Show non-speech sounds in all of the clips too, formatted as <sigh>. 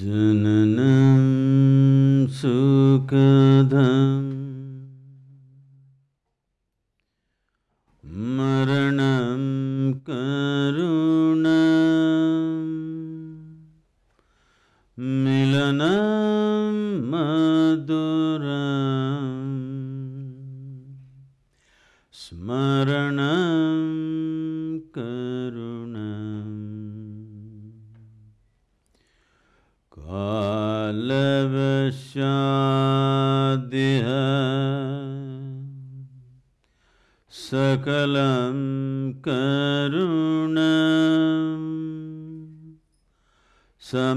जननं सुखद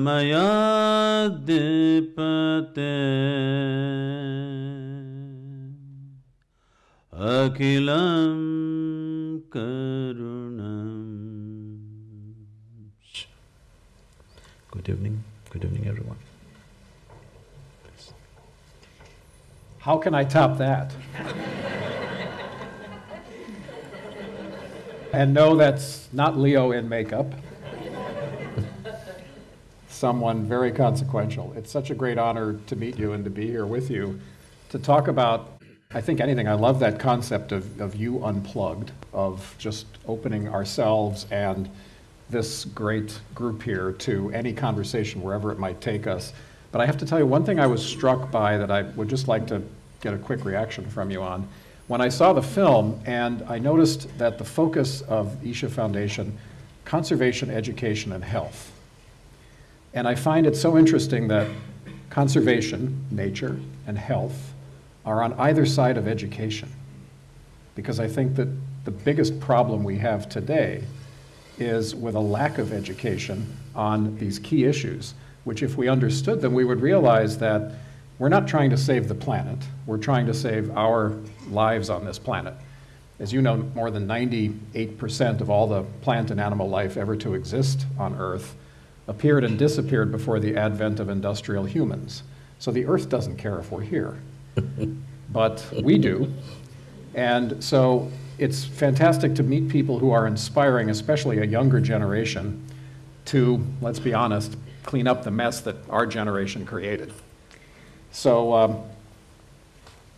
समयाद्धिपते अखिलं करुणम् Good evening, good evening everyone. How can I top that? and no, that's not Leo in makeup. Someone very consequential. It's such a great honor to meet you and to be here with you to talk about, I think, anything. I love that concept of, of you unplugged, of just opening ourselves and this great group here to any conversation wherever it might take us. But I have to tell you, one thing I was struck by that I would just like to get a quick reaction from you on. When I saw the film and I noticed that the focus of Isha Foundation, conservation, education, and health. And I find it so interesting that conservation, nature, and health are on either side of education. Because I think that the biggest problem we have today is with a lack of education on these key issues, which if we understood them, we would realize that we're not trying to save the planet, we're trying to save our lives on this planet. As you know, more than 98% of all the plant and animal life ever to exist on Earth appeared and disappeared before the advent of industrial humans. So the Earth doesn't care if we're here, <laughs> but we do. And so it's fantastic to meet people who are inspiring, especially a younger generation, to, let's be honest, clean up the mess that our generation created. So um,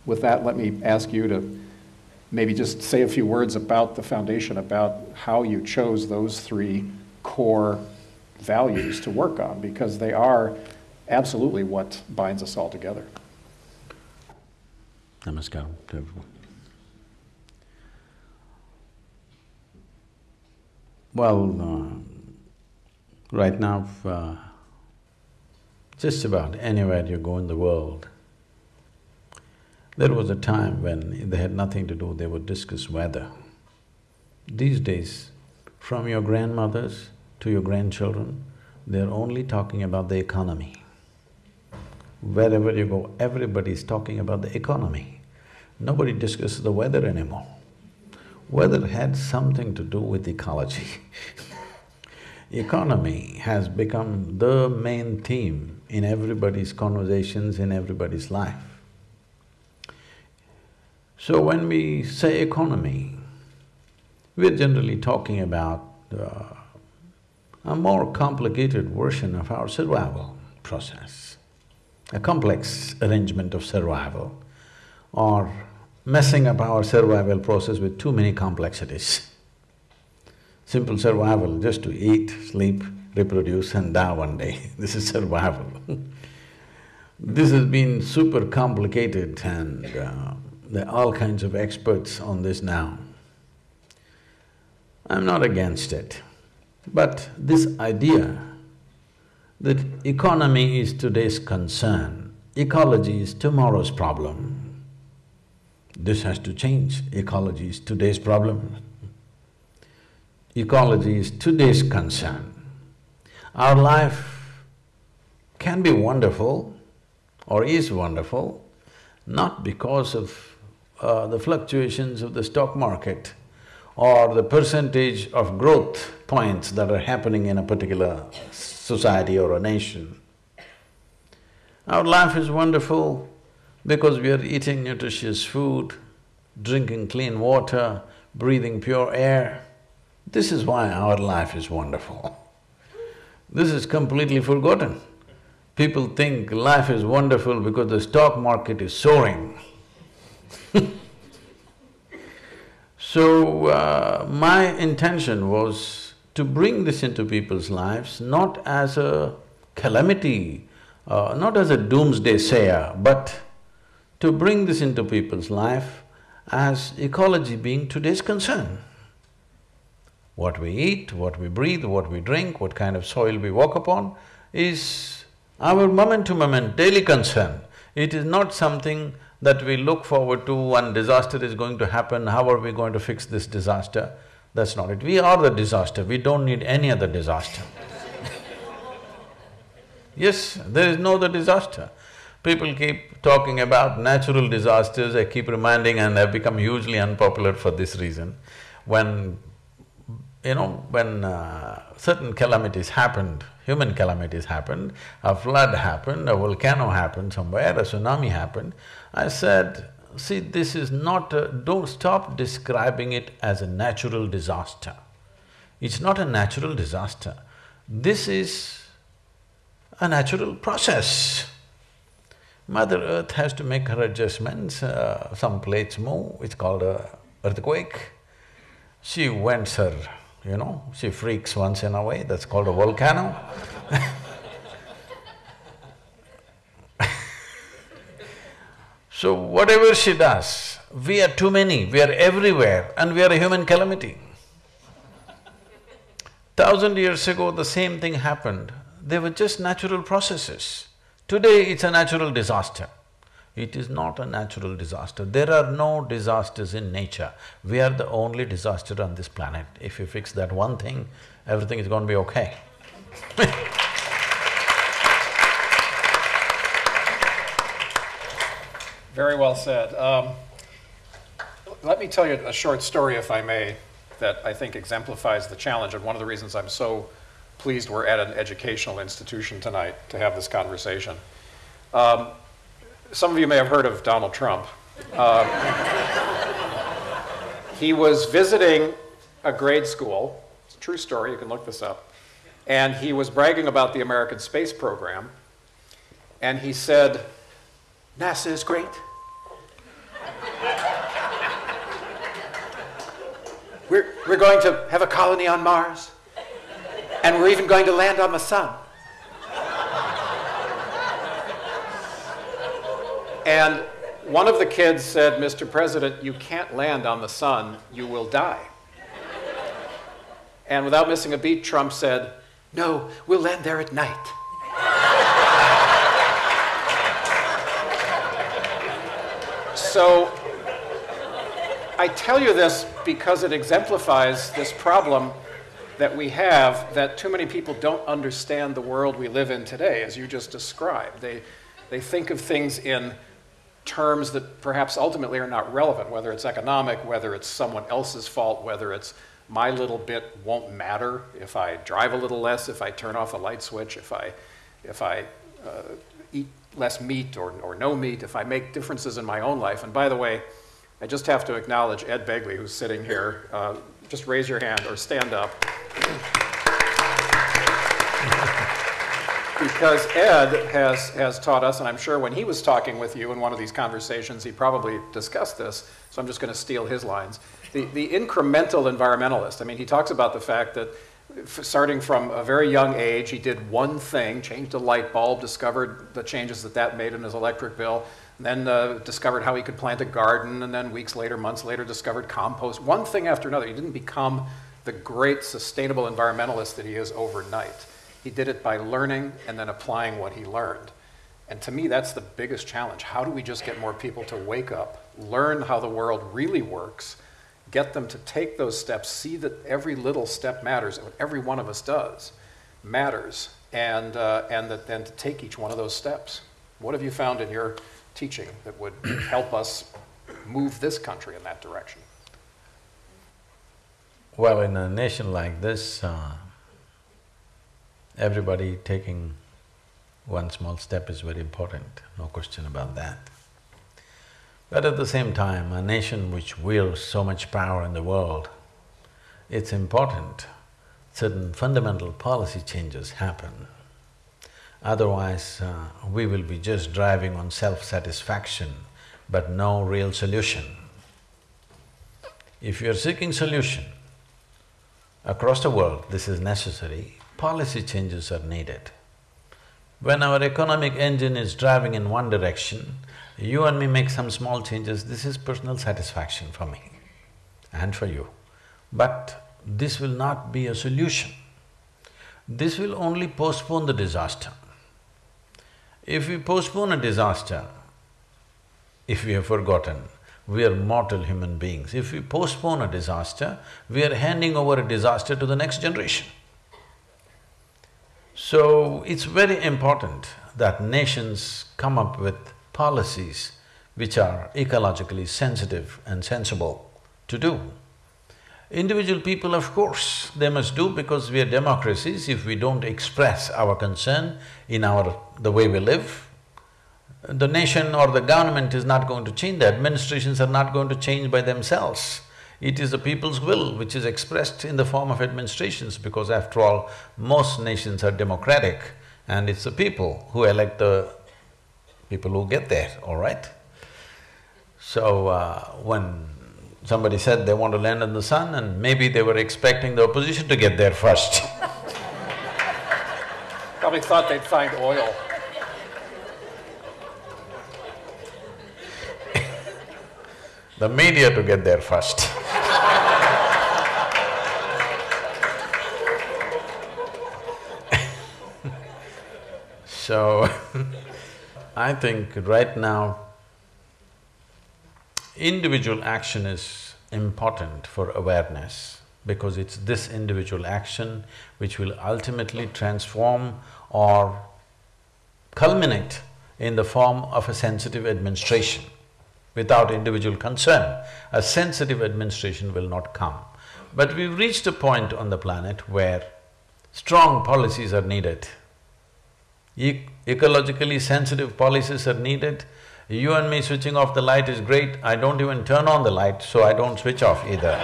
with that, let me ask you to maybe just say a few words about the foundation, about how you chose those three core values to work on, because they are absolutely what binds us all together. Namaskaram to everyone. Well, uh, right now, uh, just about anywhere you go in the world, there was a time when they had nothing to do, they would discuss weather. These days, from your grandmothers to your grandchildren, they're only talking about the economy. Wherever you go, everybody's talking about the economy. Nobody discusses the weather anymore. Weather had something to do with ecology <laughs> Economy has become the main theme in everybody's conversations, in everybody's life. So when we say economy, we're generally talking about uh, a more complicated version of our survival process, a complex arrangement of survival, or messing up our survival process with too many complexities. Simple survival, just to eat, sleep, reproduce and die one day, <laughs> this is survival <laughs> This has been super complicated and uh, there are all kinds of experts on this now. I'm not against it, but this idea that economy is today's concern, ecology is tomorrow's problem, this has to change, ecology is today's problem. Ecology is today's concern. Our life can be wonderful or is wonderful, not because of uh, the fluctuations of the stock market or the percentage of growth points that are happening in a particular society or a nation. Our life is wonderful because we are eating nutritious food, drinking clean water, breathing pure air. This is why our life is wonderful. This is completely forgotten. People think life is wonderful because the stock market is soaring. <laughs> so, uh, my intention was to bring this into people's lives, not as a calamity, uh, not as a doomsday sayer, but to bring this into people's life as ecology being today's concern. What we eat, what we breathe, what we drink, what kind of soil we walk upon is our moment-to-moment daily concern, it is not something that we look forward to, one disaster is going to happen, how are we going to fix this disaster? That's not it. We are the disaster, we don't need any other disaster. <laughs> yes, there is no other disaster. People keep talking about natural disasters, I keep reminding and I've become hugely unpopular for this reason. When, you know, when uh, certain calamities happened, human calamities happened, a flood happened, a volcano happened somewhere, a tsunami happened, I said, see, this is not a… don't stop describing it as a natural disaster. It's not a natural disaster. This is a natural process. Mother Earth has to make her adjustments, uh, some plates move, it's called a earthquake. She wents her you know, she freaks once in a way, that's called a volcano <laughs> So whatever she does, we are too many, we are everywhere and we are a human calamity. Thousand years ago, the same thing happened, they were just natural processes. Today, it's a natural disaster. It is not a natural disaster. There are no disasters in nature. We are the only disaster on this planet. If you fix that one thing, everything is going to be okay <laughs> Very well said. Um, let me tell you a short story, if I may, that I think exemplifies the challenge and one of the reasons I'm so pleased we're at an educational institution tonight to have this conversation. Um, some of you may have heard of Donald Trump. Uh, <laughs> he was visiting a grade school, it's a true story, you can look this up, and he was bragging about the American space program, and he said, NASA is great. We're, we're going to have a colony on Mars, and we're even going to land on the sun. And one of the kids said, Mr. President, you can't land on the sun, you will die. And without missing a beat, Trump said, No, we'll land there at night. So I tell you this because it exemplifies this problem that we have that too many people don't understand the world we live in today, as you just described. They, they think of things in terms that perhaps ultimately are not relevant, whether it's economic, whether it's someone else's fault, whether it's my little bit won't matter if I drive a little less, if I turn off a light switch, if I, if I uh, eat less meat or, or no meat, if I make differences in my own life. And by the way, I just have to acknowledge Ed Begley, who's sitting here. Uh, just raise your hand or stand up. because Ed has, has taught us, and I'm sure when he was talking with you in one of these conversations, he probably discussed this, so I'm just going to steal his lines. The, the incremental environmentalist, I mean, he talks about the fact that starting from a very young age, he did one thing, changed a light bulb, discovered the changes that that made in his electric bill, then uh, discovered how he could plant a garden, and then weeks later, months later, discovered compost. One thing after another. He didn't become the great sustainable environmentalist that he is overnight. He did it by learning and then applying what he learned. And to me, that's the biggest challenge. How do we just get more people to wake up, learn how the world really works, get them to take those steps, see that every little step matters, what every one of us does matters, and, uh, and that then to take each one of those steps. What have you found in your teaching that would help us move this country in that direction? Well, in a nation like this, uh, everybody taking one small step is very important, no question about that. But at the same time, a nation which wields so much power in the world, it's important certain fundamental policy changes happen. Otherwise, uh, we will be just driving on self-satisfaction, but no real solution. If you're seeking solution, across the world this is necessary, policy changes are needed. When our economic engine is driving in one direction, you and me make some small changes, this is personal satisfaction for me and for you. But this will not be a solution. This will only postpone the disaster. If we postpone a disaster, if we have forgotten, we are mortal human beings. If we postpone a disaster, we are handing over a disaster to the next generation. So, it's very important that nations come up with policies which are ecologically sensitive and sensible to do. Individual people, of course, they must do because we are democracies, if we don't express our concern in our… the way we live, the nation or the government is not going to change, the administrations are not going to change by themselves. It is the people's will which is expressed in the form of administrations because after all, most nations are democratic and it's the people who elect the people who get there, all right? So, uh, when somebody said they want to land on the sun and maybe they were expecting the opposition to get there first <laughs> Probably thought they'd find oil. the media to get there first <laughs> So, <laughs> I think right now, individual action is important for awareness because it's this individual action which will ultimately transform or culminate in the form of a sensitive administration. Without individual concern, a sensitive administration will not come. But we've reached a point on the planet where strong policies are needed e ecologically sensitive policies are needed. You and me switching off the light is great, I don't even turn on the light, so I don't switch off either.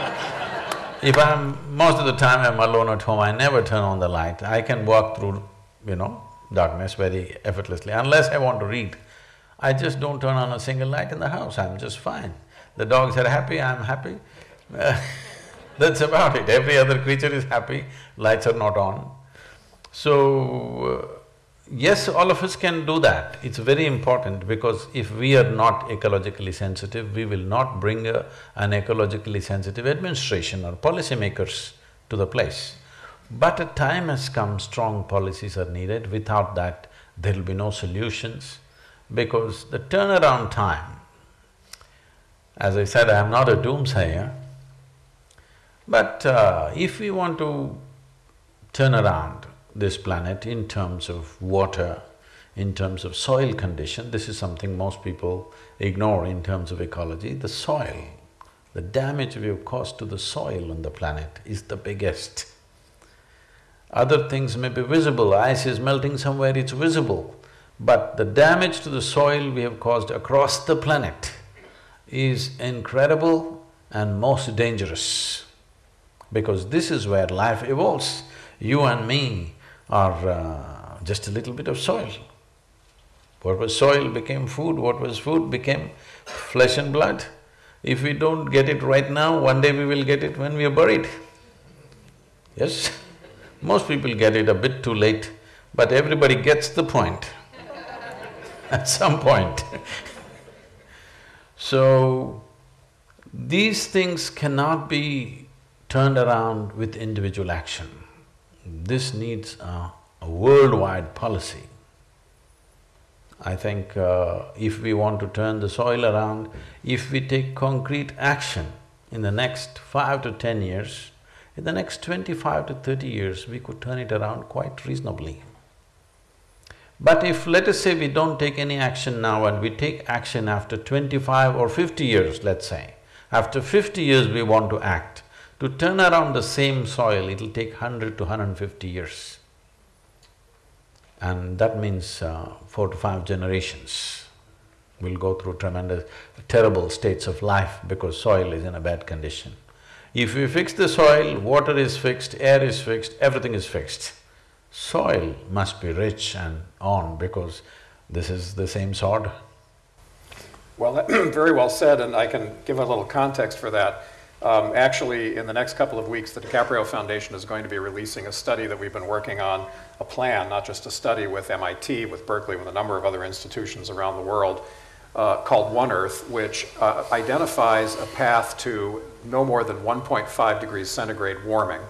if I'm… most of the time I'm alone at home, I never turn on the light. I can walk through, you know, darkness very effortlessly, unless I want to read. I just don't turn on a single light in the house, I'm just fine. The dogs are happy, I'm happy. <laughs> That's about it. Every other creature is happy, lights are not on. So, uh, Yes, all of us can do that. It's very important because if we are not ecologically sensitive, we will not bring a, an ecologically sensitive administration or policymakers to the place. But a time has come, strong policies are needed, without that there'll be no solutions because the turnaround time, as I said, I'm not a doomsayer, but uh, if we want to turn around this planet in terms of water, in terms of soil condition, this is something most people ignore in terms of ecology, the soil. The damage we have caused to the soil on the planet is the biggest. Other things may be visible, ice is melting somewhere, it's visible. But the damage to the soil we have caused across the planet is incredible and most dangerous. Because this is where life evolves. You and me are uh, just a little bit of soil. What was soil became food, what was food became flesh and blood. If we don't get it right now, one day we will get it when we are buried. Yes? Most people get it a bit too late, but everybody gets the point <laughs> at some point So, these things cannot be turned around with individual action. This needs a, a worldwide policy. I think uh, if we want to turn the soil around, if we take concrete action in the next five to ten years, in the next twenty-five to thirty years, we could turn it around quite reasonably. But if let us say we don't take any action now and we take action after twenty-five or fifty years, let's say, after fifty years we want to act, to turn around the same soil, it'll take hundred to hundred and fifty years. And that means uh, four to five generations will go through tremendous, terrible states of life because soil is in a bad condition. If we fix the soil, water is fixed, air is fixed, everything is fixed. soil must be rich and on because this is the same sod. Well, <clears throat> very well said, and I can give a little context for that. Um, actually, in the next couple of weeks, the DiCaprio Foundation is going to be releasing a study that we've been working on, a plan, not just a study with MIT, with Berkeley, with a number of other institutions around the world, uh, called One Earth, which uh, identifies a path to no more than 1.5 degrees centigrade warming,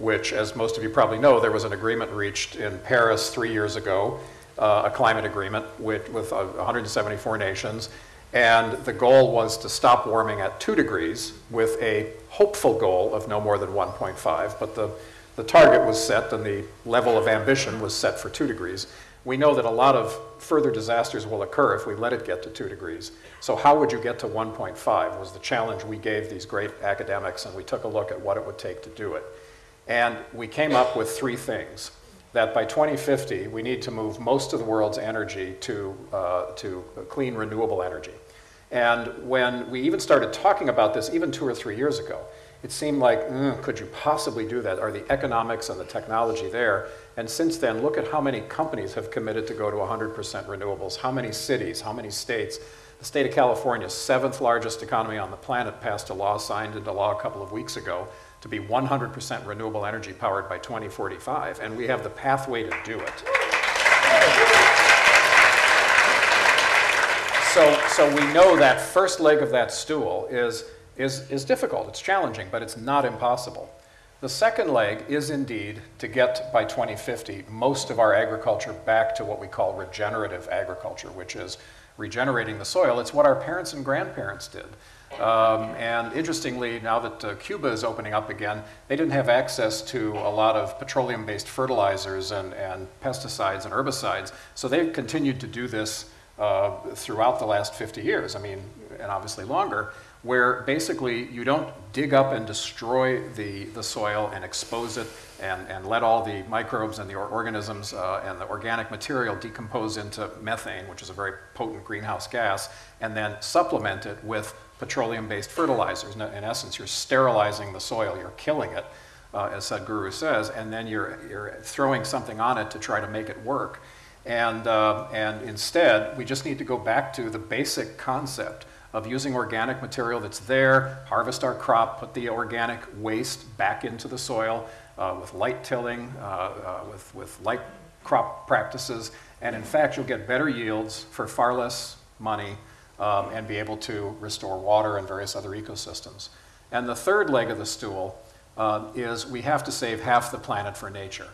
which, as most of you probably know, there was an agreement reached in Paris three years ago, uh, a climate agreement with, with 174 nations. And the goal was to stop warming at 2 degrees with a hopeful goal of no more than 1.5. But the, the target was set and the level of ambition was set for 2 degrees. We know that a lot of further disasters will occur if we let it get to 2 degrees. So how would you get to 1.5 was the challenge we gave these great academics and we took a look at what it would take to do it. And we came up with three things that by 2050, we need to move most of the world's energy to, uh, to clean, renewable energy. And when we even started talking about this, even two or three years ago, it seemed like, mm, could you possibly do that? Are the economics and the technology there? And since then, look at how many companies have committed to go to 100% renewables, how many cities, how many states. The state of California, seventh largest economy on the planet, passed a law, signed into law a couple of weeks ago, to be 100% renewable energy powered by 2045, and we have the pathway to do it. So, so we know that first leg of that stool is, is, is difficult, it's challenging, but it's not impossible. The second leg is indeed to get by 2050 most of our agriculture back to what we call regenerative agriculture, which is regenerating the soil. It's what our parents and grandparents did. Um, and interestingly, now that uh, Cuba is opening up again, they didn't have access to a lot of petroleum-based fertilizers and, and, pesticides and herbicides, so they've continued to do this uh, throughout the last 50 years, I mean, and obviously longer, where basically you don't dig up and destroy the, the soil and expose it and, and let all the microbes and the organisms uh, and the organic material decompose into methane, which is a very potent greenhouse gas, and then supplement it with petroleum-based fertilizers. In essence, you're sterilizing the soil, you're killing it, uh, as Sadhguru says, and then you're, you're throwing something on it to try to make it work. And, uh, and instead, we just need to go back to the basic concept of using organic material that's there, harvest our crop, put the organic waste back into the soil uh, with light tilling, uh, uh with, with light crop practices, and in fact, you'll get better yields for far less money um, and be able to restore water and various other ecosystems. And the third leg of the stool uh, is we have to save half the planet for nature.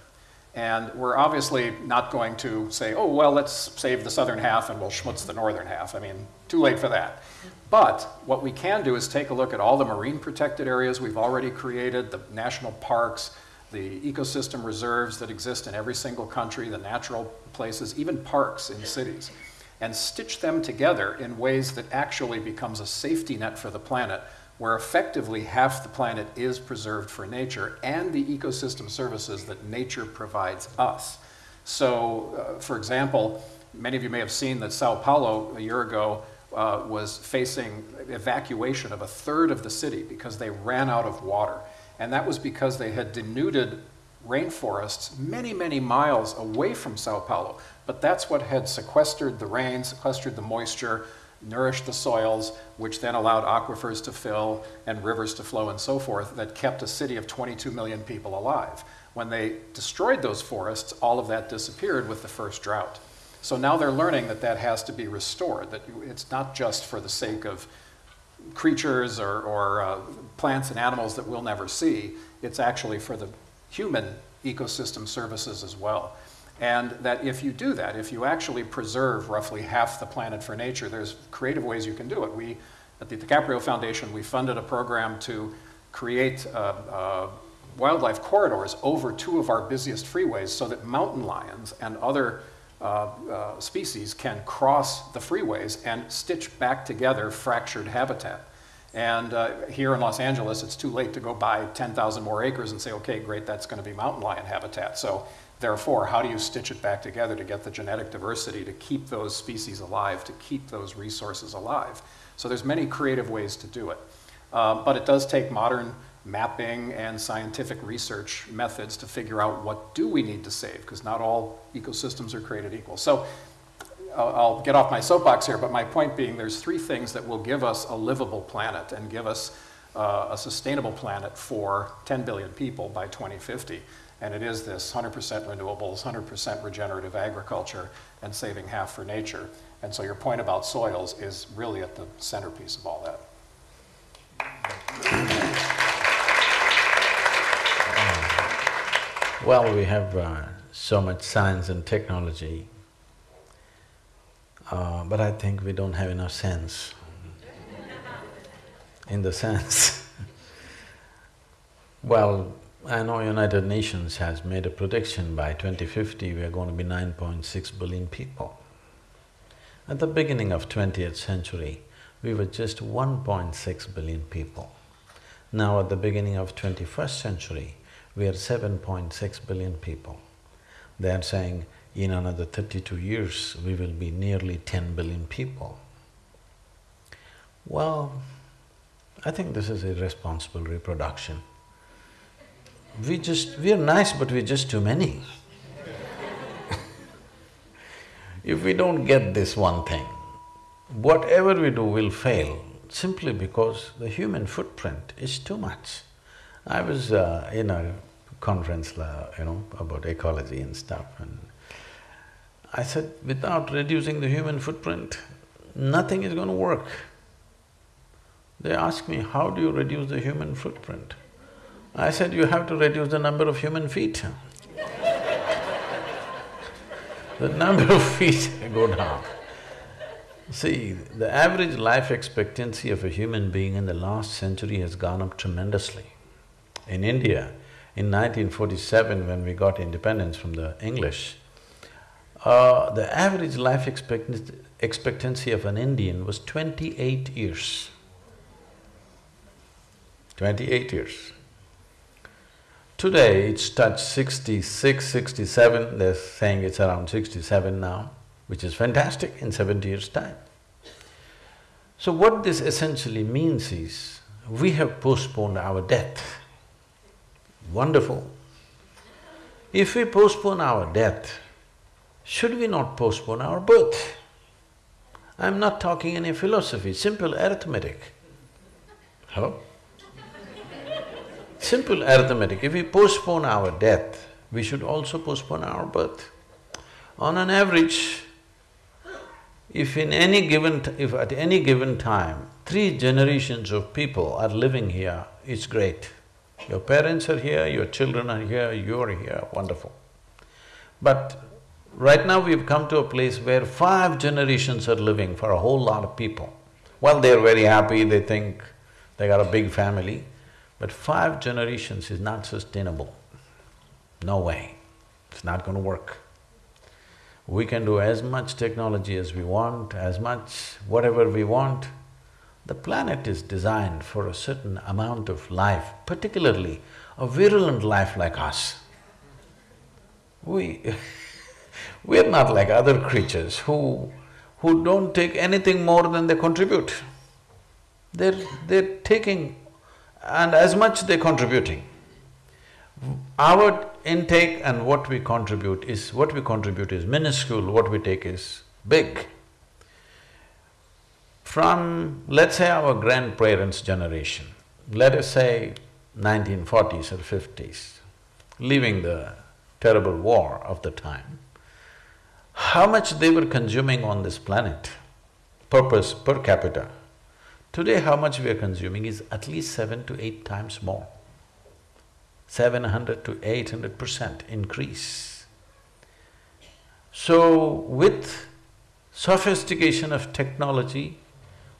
And we're obviously not going to say, oh, well, let's save the southern half and we'll schmutz the northern half. I mean, too late for that. But what we can do is take a look at all the marine protected areas we've already created, the national parks, the ecosystem reserves that exist in every single country, the natural places, even parks in cities and stitch them together in ways that actually becomes a safety net for the planet where effectively half the planet is preserved for nature and the ecosystem services that nature provides us. So, uh, for example, many of you may have seen that Sao Paulo a year ago uh, was facing evacuation of a third of the city because they ran out of water. And that was because they had denuded rainforests many, many miles away from Sao Paulo. But that's what had sequestered the rain, sequestered the moisture, nourished the soils, which then allowed aquifers to fill and rivers to flow and so forth, that kept a city of 22 million people alive. When they destroyed those forests, all of that disappeared with the first drought. So now they're learning that that has to be restored, that it's not just for the sake of creatures or, or uh, plants and animals that we'll never see, it's actually for the human ecosystem services as well. And that if you do that, if you actually preserve roughly half the planet for nature, there's creative ways you can do it. We, at the DiCaprio Foundation, we funded a program to create uh, uh, wildlife corridors over two of our busiest freeways so that mountain lions and other uh, uh species can cross the freeways and stitch back together fractured habitat. And uh, here in Los Angeles, it's too late to go buy 10,000 more acres and say, okay, great, that's going to be mountain lion habitat. So Therefore, how do you stitch it back together to get the genetic diversity to keep those species alive, to keep those resources alive? So there's many creative ways to do it. Uh, but it does take modern mapping and scientific research methods to figure out what do we need to save, because not all ecosystems are created equal. So I'll, get off my soapbox here, but my point being there's three things that will give us a livable planet and give us uh, a sustainable planet for 10 billion people by 2050. And it is this 100% renewables, 100% regenerative agriculture, and saving half for nature. And so your point about soils is really at the centerpiece of all that. Well, we have uh, so much science and technology, uh, but I think we don't have enough sense. In the sense, <laughs> well, I know United Nations has made a prediction by 2050 we are going to be 9.6 billion people. At the beginning of 20th century, we were just 1.6 billion people. Now at the beginning of 21st century, we are 7.6 billion people. They are saying in another thirty-two years, we will be nearly 10 billion people. Well, I think this is irresponsible reproduction. We just… we're nice but we're just too many. <laughs> if we don't get this one thing, whatever we do will fail simply because the human footprint is too much. I was uh, in a conference, you know, about ecology and stuff and I said, without reducing the human footprint, nothing is going to work. They asked me, how do you reduce the human footprint? I said, you have to reduce the number of human feet. the number of feet <laughs> go down. See, the average life expectancy of a human being in the last century has gone up tremendously. In India, in 1947, when we got independence from the English, uh, the average life expectancy, expectancy of an Indian was twenty-eight years. Twenty-eight years. Today, it's touched 66, 67, they're saying it's around sixty-seven now, which is fantastic in seventy years' time. So what this essentially means is, we have postponed our death. Wonderful. If we postpone our death, should we not postpone our birth? I'm not talking any philosophy, simple arithmetic. Hello? Simple arithmetic, if we postpone our death, we should also postpone our birth. On an average, if in any given… if at any given time, three generations of people are living here, it's great. Your parents are here, your children are here, you're here, wonderful. But right now we've come to a place where five generations are living for a whole lot of people. Well, they're very happy, they think they got a big family, but five generations is not sustainable. No way, it's not going to work. We can do as much technology as we want, as much whatever we want, the planet is designed for a certain amount of life, particularly a virulent life like us. We <laughs> we're not like other creatures who… who don't take anything more than they contribute. They're… they're taking and as much they're contributing. Our intake and what we contribute is… what we contribute is minuscule, what we take is big. From, let's say our grandparents' generation, let us say 1940s or 50s, leaving the terrible war of the time, how much they were consuming on this planet, purpose per capita. Today how much we are consuming is at least seven to eight times more. Seven hundred to eight hundred percent increase. So with sophistication of technology,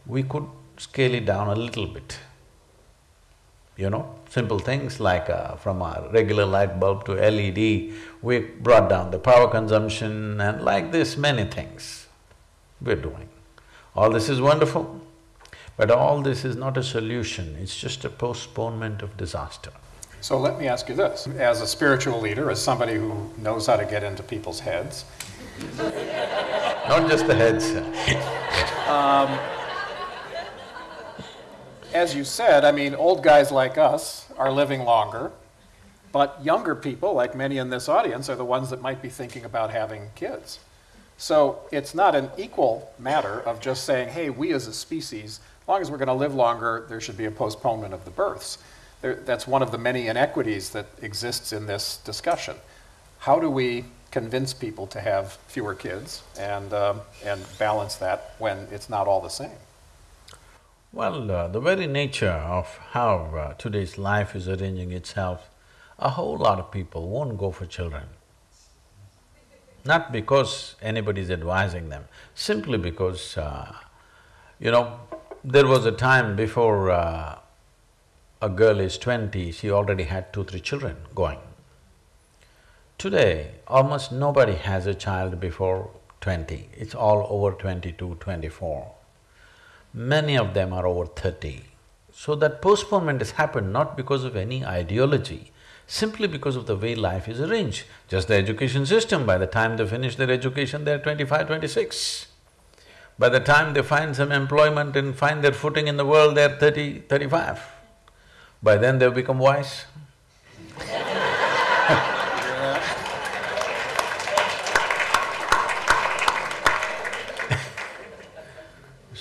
we could scale it down a little bit. You know, simple things like uh, from a regular light bulb to LED, we brought down the power consumption and like this, many things we're doing. All this is wonderful, but all this is not a solution, it's just a postponement of disaster. So let me ask you this, as a spiritual leader, as somebody who knows how to get into people's heads… <laughs> Not just the heads <laughs> um, as you said, I mean, old guys like us are living longer, but younger people, like many in this audience, are the ones that might be thinking about having kids. So it's not an equal matter of just saying, hey, we as a species, long as we're going to live longer, there should be a postponement of the births. There, that's one of the many inequities that exists in this discussion. How do we convince people to have fewer kids and, um, and balance that when it's not all the same? Well, uh, the very nature of how uh, today's life is arranging itself, a whole lot of people won't go for children. Not because anybody is advising them, simply because, uh, you know, there was a time before uh, a girl is twenty, she already had two, three children going. Today, almost nobody has a child before twenty, it's all over 22, 24. Many of them are over thirty. So that postponement has happened not because of any ideology, simply because of the way life is arranged. Just the education system, by the time they finish their education, they're 25, 26. By the time they find some employment and find their footing in the world, they're 30, 35. By then they've become wise. <laughs>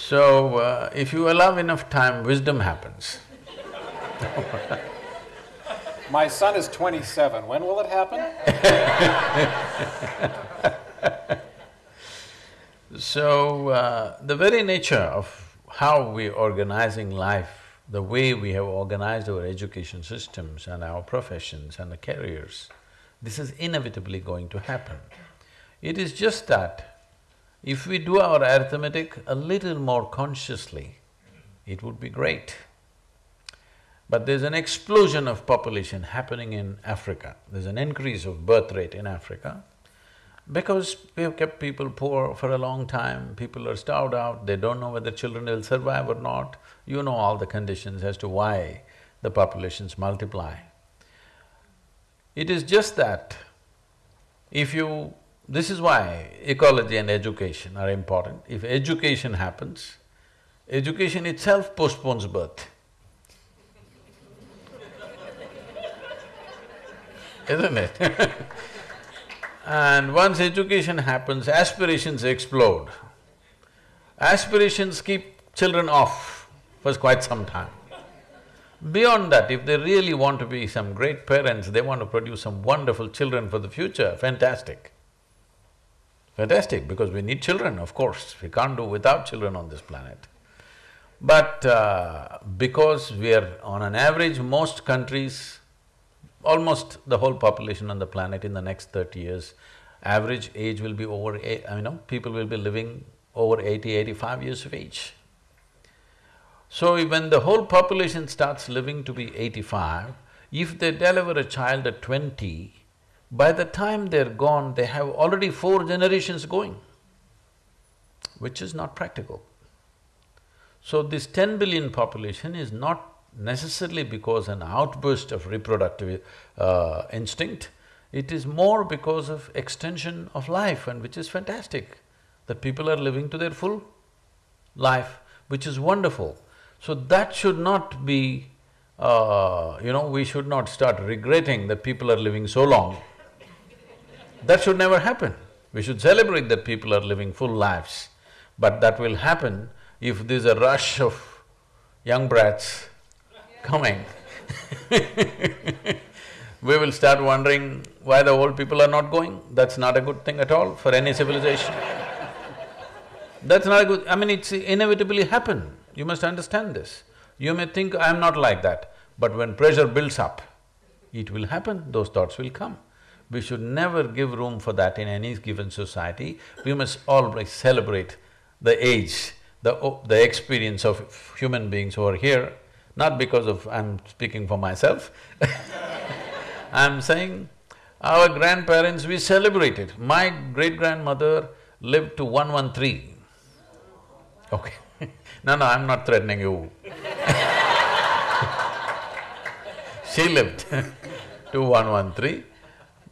So, uh, if you allow enough time, wisdom happens. <laughs> My son is twenty-seven, when will it happen? <laughs> So, uh, the very nature of how we're organizing life, the way we have organized our education systems and our professions and the careers, this is inevitably going to happen. It is just that if we do our arithmetic a little more consciously, it would be great. But there's an explosion of population happening in Africa. There's an increase of birth rate in Africa because we have kept people poor for a long time, people are starved out, they don't know whether children will survive or not. You know all the conditions as to why the populations multiply. It is just that if you this is why ecology and education are important. If education happens, education itself postpones birth. <laughs> Isn't it? <laughs> and once education happens, aspirations explode. Aspirations keep children off for quite some time. Beyond that, if they really want to be some great parents, they want to produce some wonderful children for the future, fantastic. Fantastic, because we need children, of course, we can't do without children on this planet. But uh, because we are on an average, most countries, almost the whole population on the planet in the next thirty years, average age will be over eight, I know, people will be living over 80, 85 years of age. So when the whole population starts living to be eighty-five, if they deliver a child at twenty, by the time they're gone, they have already four generations going, which is not practical. So this ten billion population is not necessarily because an outburst of reproductive uh, instinct, it is more because of extension of life and which is fantastic, that people are living to their full life, which is wonderful. So that should not be, uh, you know, we should not start regretting that people are living so long that should never happen. We should celebrate that people are living full lives, but that will happen if there's a rush of young brats coming <laughs> we will start wondering why the old people are not going. That's not a good thing at all for any civilization. That's not a good… I mean, it's inevitably happen. You must understand this. You may think, I'm not like that, but when pressure builds up, it will happen, those thoughts will come. We should never give room for that in any given society. We must always celebrate the age, the, the experience of human beings who are here, not because of… I'm speaking for myself <laughs> I'm saying our grandparents, we celebrated. My great-grandmother lived to 113. Okay <laughs> no, no, I'm not threatening you <laughs> She lived to 113.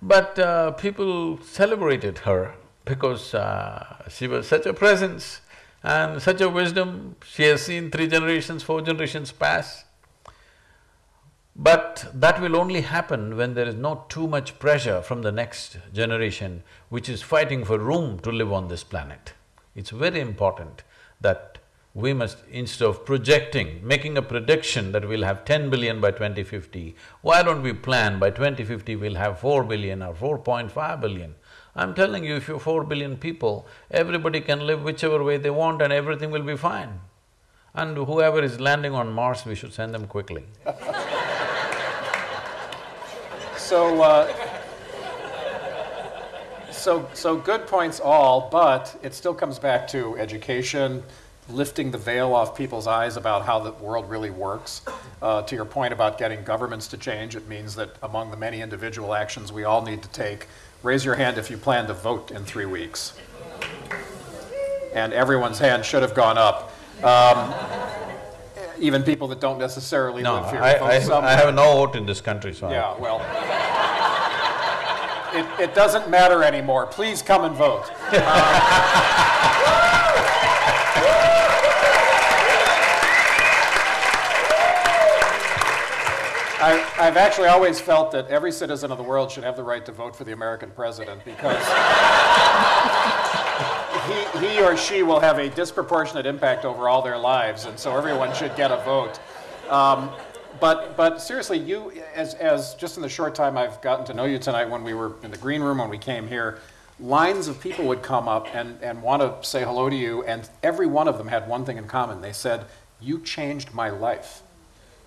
But uh, people celebrated her because uh, she was such a presence And such a wisdom, she has seen three generations, four generations pass. But that will only happen when there is not too much pressure from the next generation which is fighting for room to live on this planet. It's very important that we must, instead of projecting, making a prediction that we'll have ten billion by 2050, why don't we plan by 2050 we'll have four billion or 4.5 billion? I'm telling you, if you're four billion people, everybody can live whichever way they want and everything will be fine. And whoever is landing on Mars, we should send them quickly <laughs> So, uh, so, so good points all, but it still comes back to education, lifting the veil off people's eyes about how the world really works. Uh, to your point about getting governments to change, it means that among the many individual actions we all need to take, raise your hand if you plan to vote in three weeks. And everyone's hand should have gone up. Um, even people that don't necessarily No, live here. I, vote I, somewhere. I have no vote in this country, so Yeah, well, it, it doesn't matter anymore. Please come and vote. <laughs> I, I've actually always felt that every citizen of the world should have the right to vote for the American president because he, he or she will have a disproportionate impact over all their lives, and so everyone should get a vote. Um, but, but seriously, you, as, as just in the short time I've gotten to know you tonight, when we were in the green room, when we came here, lines of people would come up and, and want to say hello to you, and every one of them had one thing in common. They said, You changed my life.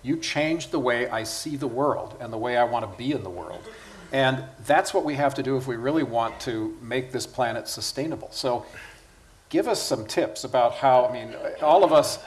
You changed the way I see the world and the way I want to be in the world. And that's what we have to do if we really want to make this planet sustainable. So give us some tips about how, I mean, all of us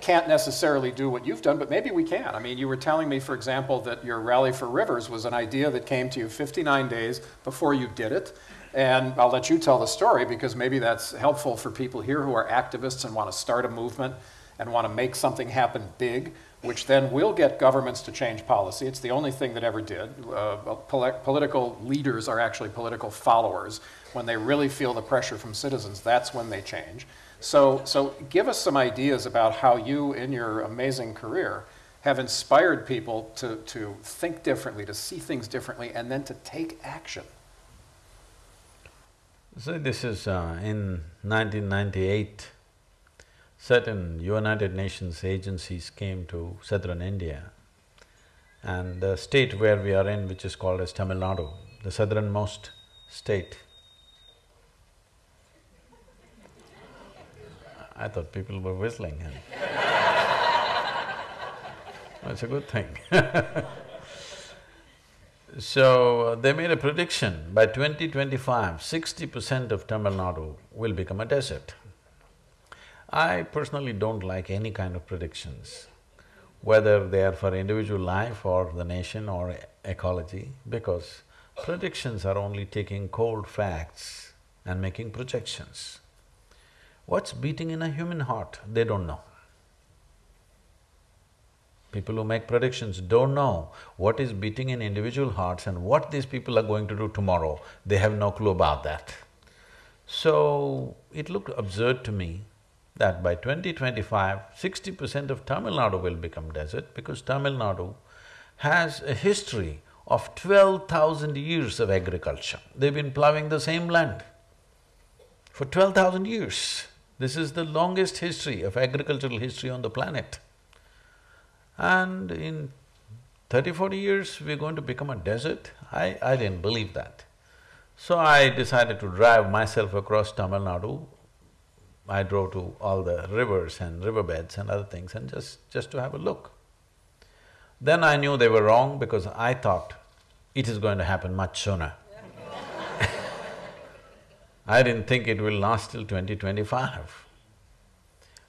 can't necessarily do what you've done, but maybe we can. I mean, you were telling me, for example, that your Rally for Rivers was an idea that came to you 59 days before you did it. And I'll let you tell the story because maybe that's helpful for people here who are activists and want to start a movement and want to make something happen big, which then will get governments to change policy. It's the only thing that ever did. Uh, poli- political leaders are actually political followers. When they really feel the pressure from citizens, that's when they change. So, so give us some ideas about how you, in your amazing career, have inspired people to, to think differently, to see things differently, and then to take action. So this is uh, in 1998, certain United Nations agencies came to southern India and the state where we are in, which is called as Tamil Nadu, the southernmost state. I thought people were whistling <laughs> That's a good thing <laughs> So, uh, they made a prediction, by 2025, 60 percent of Tamil Nadu will become a desert. I personally don't like any kind of predictions, whether they are for individual life or the nation or ecology, because predictions are only taking cold facts and making projections. What's beating in a human heart, they don't know. People who make predictions don't know what is beating in individual hearts and what these people are going to do tomorrow. They have no clue about that. So, it looked absurd to me that by 2025, 60 percent of Tamil Nadu will become desert because Tamil Nadu has a history of twelve thousand years of agriculture. They've been plowing the same land for twelve thousand years. This is the longest history of agricultural history on the planet. And in 30, 40 years, we're going to become a desert? I, I didn't believe that. So I decided to drive myself across Tamil Nadu. I drove to all the rivers and riverbeds and other things and just… just to have a look. Then I knew they were wrong because I thought it is going to happen much sooner. <laughs> I didn't think it will last till 2025.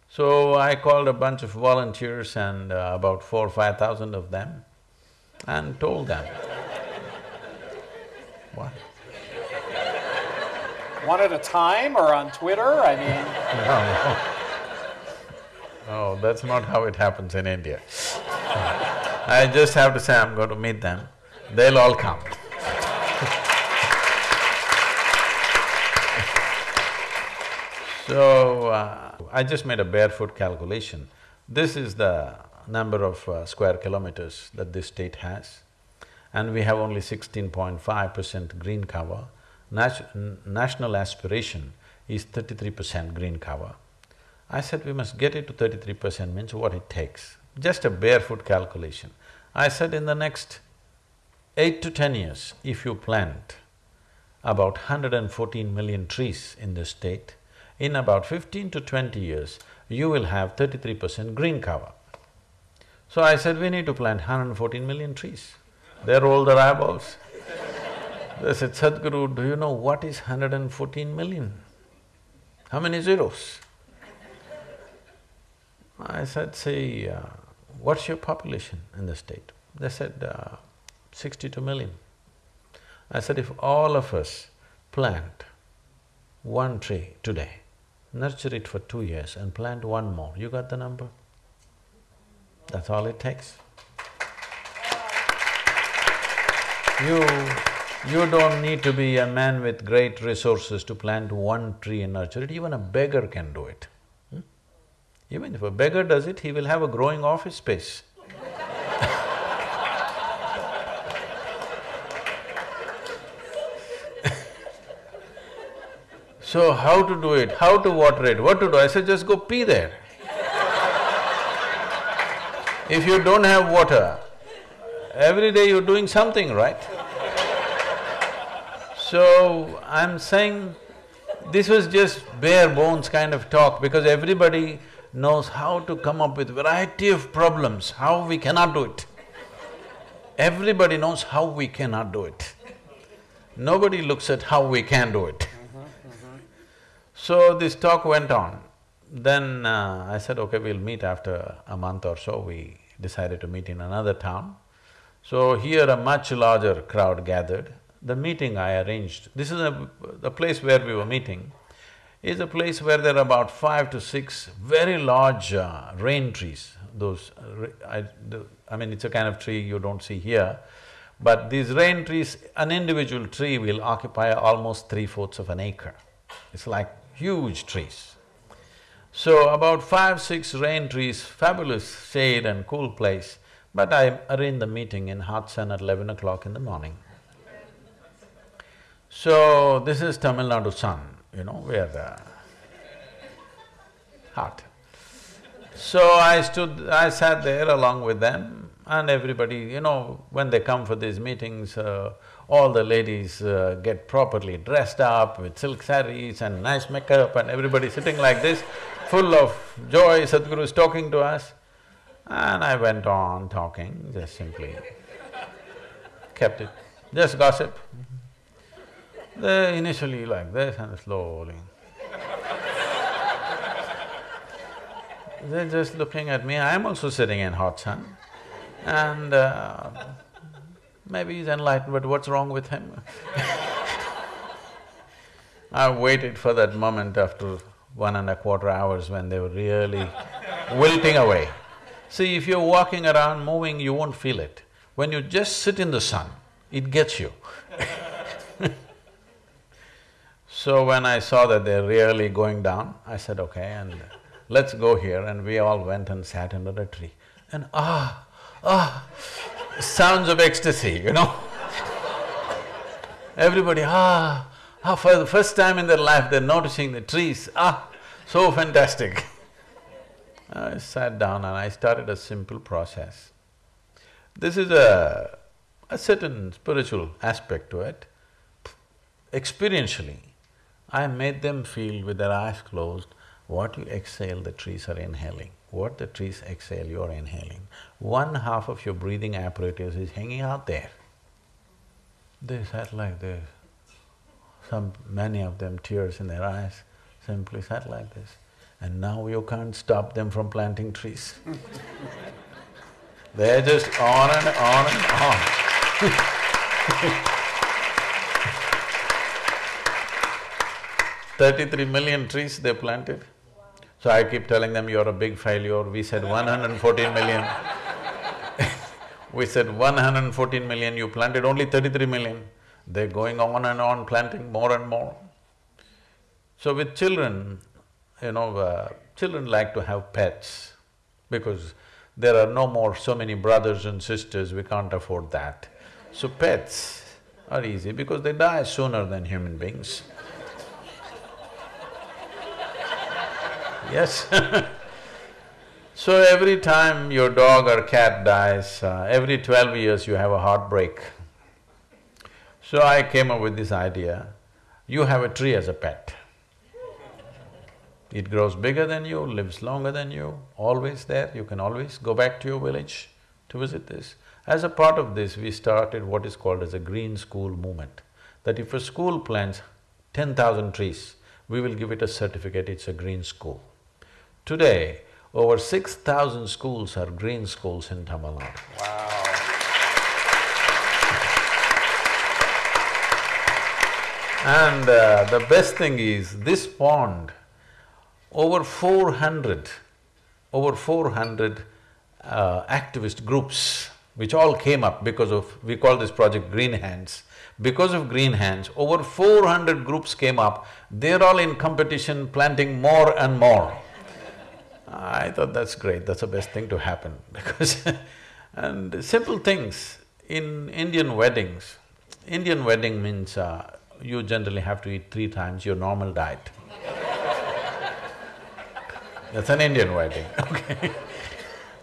So I called a bunch of volunteers and uh, about four, or five thousand of them and told them. <laughs> what? One at a time or on Twitter? I mean, No, no, that's not how it happens in India. I just have to say I'm going to meet them, they'll all come. So, uh, I just made a barefoot calculation. This is the number of uh, square kilometers that this state has, and we have only sixteen point five percent green cover. Nat national aspiration is thirty-three percent green cover. I said we must get it to thirty-three percent means what it takes, just a barefoot calculation. I said in the next eight to ten years, if you plant about 114 million trees in the state, in about fifteen to twenty years, you will have thirty-three percent green cover. So I said, we need to plant 114 million trees. They rolled their eyeballs. They said, Sadhguru, do you know what is 114 million? How many zeros? I said, say, uh, what's your population in the state? They said, uh, 62 million. I said, if all of us plant one tree today, nurture it for two years and plant one more, you got the number? That's all it takes. You… you don't need to be a man with great resources to plant one tree and nurture it, even a beggar can do it. Hmm? Even if a beggar does it, he will have a growing office space. <laughs> So how to do it, how to water it, what to do? I said, just go pee there. if you don't have water, every day you're doing something, right? So, I'm saying this was just bare bones kind of talk because everybody knows how to come up with variety of problems, how we cannot do it. Everybody knows how we cannot do it. Nobody looks at how we can do it. So this talk went on. Then uh, I said, okay, we'll meet after a month or so. We decided to meet in another town. So here a much larger crowd gathered. The meeting I arranged, this is a… the place where we were meeting, is a place where there are about five to six very large uh, rain trees. Those… Uh, I, I mean, it's a kind of tree you don't see here, but these rain trees, an individual tree will occupy almost three-fourths of an acre. It's like huge trees. So about five, six rain trees, fabulous shade and cool place, but I arranged the meeting in hot sun at eleven o'clock in the morning. So this is Tamil Nadu sun, you know, where the hot. So I stood… I sat there along with them and everybody, you know, when they come for these meetings, uh, all the ladies uh, get properly dressed up with silk saris and nice makeup and everybody sitting like this, full of joy, Sadhguru is talking to us. And I went on talking, just simply kept it, just gossip. They initially like this and slowly. They're just looking at me, I'm also sitting in hot sun and uh, Maybe he's enlightened, but what's wrong with him? <laughs> I waited for that moment after one and a quarter hours when they were really wilting away. See, if you're walking around, moving, you won't feel it. When you just sit in the sun, it gets you <laughs> So when I saw that they're really going down, I said, okay, and let's go here, and we all went and sat under a tree. And ah, ah, sounds of ecstasy, you know <laughs> Everybody, ah, ah, for the first time in their life they're noticing the trees, ah, so fantastic. <laughs> I sat down and I started a simple process. This is a, a certain spiritual aspect to it. Experientially, I made them feel with their eyes closed, what you exhale, the trees are inhaling. What the trees exhale, you are inhaling. One half of your breathing apparatus is hanging out there. They sat like this. Some… many of them tears in their eyes, simply sat like this. And now you can't stop them from planting trees <laughs> They're just on and on and on <laughs> Thirty-three million trees they planted. So I keep telling them, you're a big failure, we said 114 million. <laughs> we said 114 million, you planted only 33 million. They're going on and on planting more and more. So with children, you know, uh, children like to have pets because there are no more so many brothers and sisters, we can't afford that. So pets are easy because they die sooner than human beings. Yes <laughs> So every time your dog or cat dies, uh, every twelve years you have a heartbreak. So I came up with this idea, you have a tree as a pet. It grows bigger than you, lives longer than you, always there, you can always go back to your village to visit this. As a part of this, we started what is called as a green school movement, that if a school plants ten thousand trees, we will give it a certificate, it's a green school. Today, over six thousand schools are green schools in Tamil Nadu. Wow. And uh, the best thing is, this pond, over four hundred, over four hundred uh, activist groups, which all came up because of… we call this project Green Hands. Because of Green Hands, over four hundred groups came up, they're all in competition planting more and more. I thought that's great, that's the best thing to happen <laughs> because and simple things, in Indian weddings, Indian wedding means uh, you generally have to eat three times your normal diet. <laughs> that's an Indian wedding, <laughs> okay?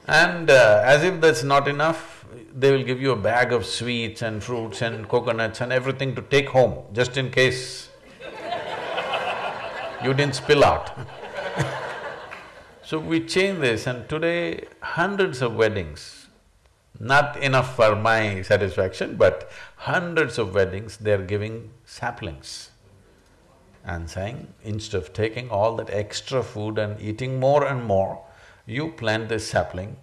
And uh, as if that's not enough, they will give you a bag of sweets and fruits and coconuts and everything to take home, just in case you didn't spill out So we changed this and today hundreds of weddings, not enough for my satisfaction, but hundreds of weddings, they're giving saplings and saying, instead of taking all that extra food and eating more and more, you plant this sapling.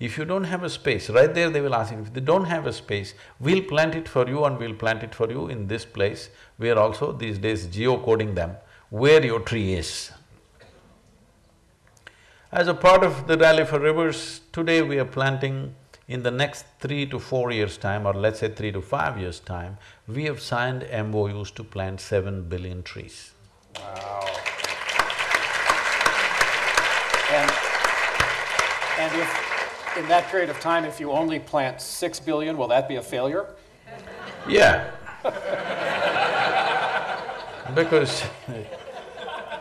If you don't have a space, right there they will ask you, if they don't have a space, we'll plant it for you and we'll plant it for you in this place. We are also these days geocoding them, where your tree is. As a part of the Rally for Rivers, today we are planting in the next three to four years' time or let's say three to five years' time, we have signed MOUs to plant seven billion trees. Wow. And, and if, in that period of time, if you only plant six billion, will that be a failure? Yeah. <laughs> because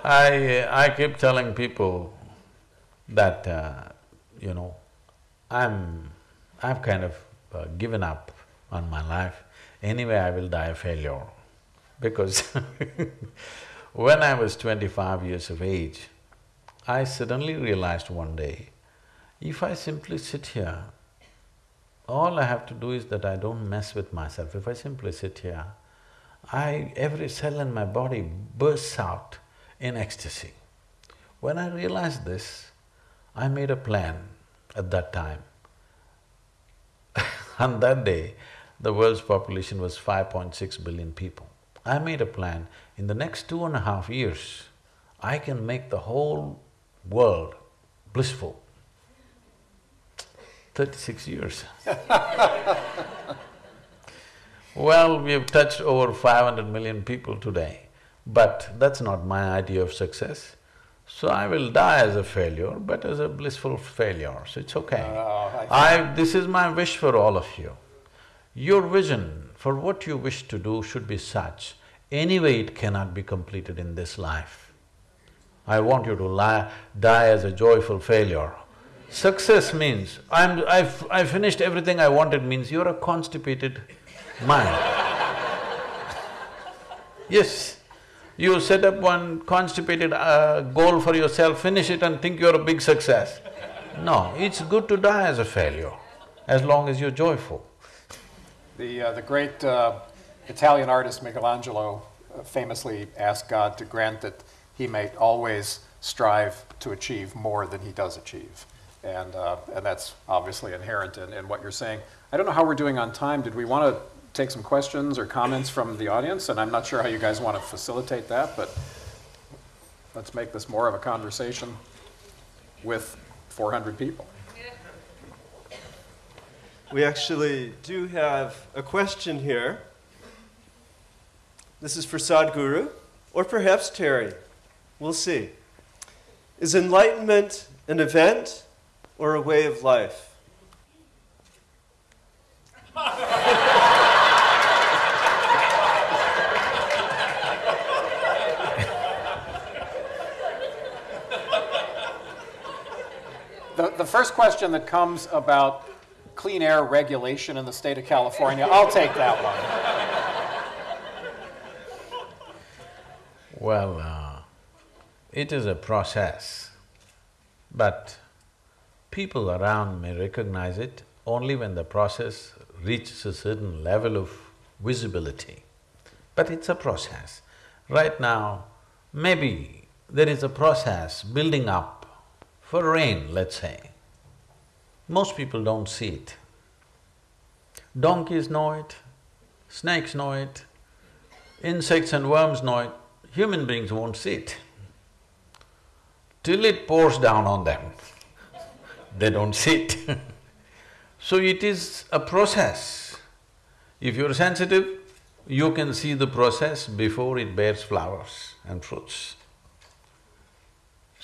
I… I keep telling people, that, uh, you know, I'm… I've kind of uh, given up on my life. Anyway, I will die a failure because <laughs> when I was twenty-five years of age, I suddenly realized one day, if I simply sit here, all I have to do is that I don't mess with myself. If I simply sit here, I… every cell in my body bursts out in ecstasy. When I realized this, I made a plan at that time. <laughs> On that day, the world's population was 5.6 billion people. I made a plan, in the next two and a half years, I can make the whole world blissful. Thirty-six years <laughs> Well, we have touched over five hundred million people today, but that's not my idea of success. So I will die as a failure, but as a blissful failure, so it's okay. Uh, I… this is my wish for all of you. Your vision for what you wish to do should be such, anyway it cannot be completed in this life. I want you to lie, die as a joyful failure. Success means, I'm… I've… I finished everything I wanted means you're a constipated mind. <laughs> yes, you set up one constipated uh, goal for yourself, finish it and think you're a big success. No, it's good to die as a failure, as long as you're joyful. The, uh, the great uh, Italian artist Michelangelo uh, famously asked God to grant that he may always strive to achieve more than he does achieve. And, uh, and that's obviously inherent in, in what you're saying. I don't know how we're doing on time. Did we want to take some questions or comments from the audience, and I'm not sure how you guys want to facilitate that, but let's make this more of a conversation with 400 people. We actually do have a question here. This is for Sadhguru, or perhaps Terry. We'll see. Is enlightenment an event or a way of life? <laughs> The, the first question that comes about clean air regulation in the state of California, I'll take that one. Well, uh, it is a process, but people around may recognize it only when the process reaches a certain level of visibility. But it's a process. Right now, maybe there is a process building up for rain, let's say. Most people don't see it. Donkeys know it, snakes know it, insects and worms know it, human beings won't see it. Till it pours down on them, <laughs> they don't see it <laughs> So it is a process. If you're sensitive, you can see the process before it bears flowers and fruits.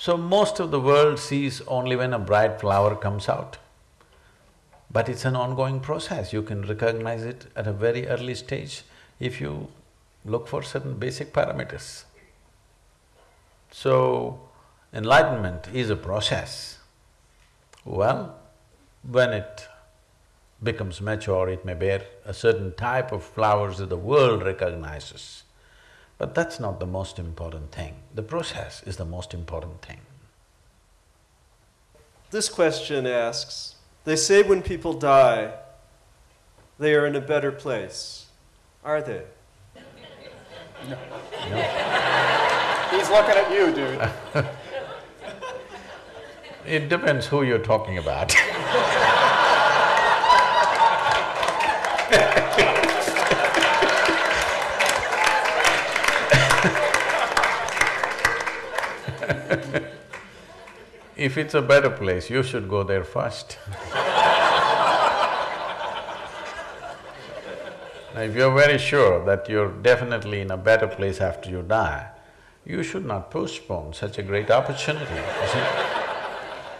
So most of the world sees only when a bright flower comes out. But it's an ongoing process, you can recognize it at a very early stage if you look for certain basic parameters. So, enlightenment is a process. Well, when it becomes mature, it may bear a certain type of flowers that the world recognizes. But that's not the most important thing. The process is the most important thing. This question asks They say when people die, they are in a better place. Are they? No. He's looking at you, dude. <laughs> It depends who you're talking about <laughs> <laughs> If it's a better place, you should go there first <laughs> Now, if you're very sure that you're definitely in a better place after you die, you should not postpone such a great opportunity, you?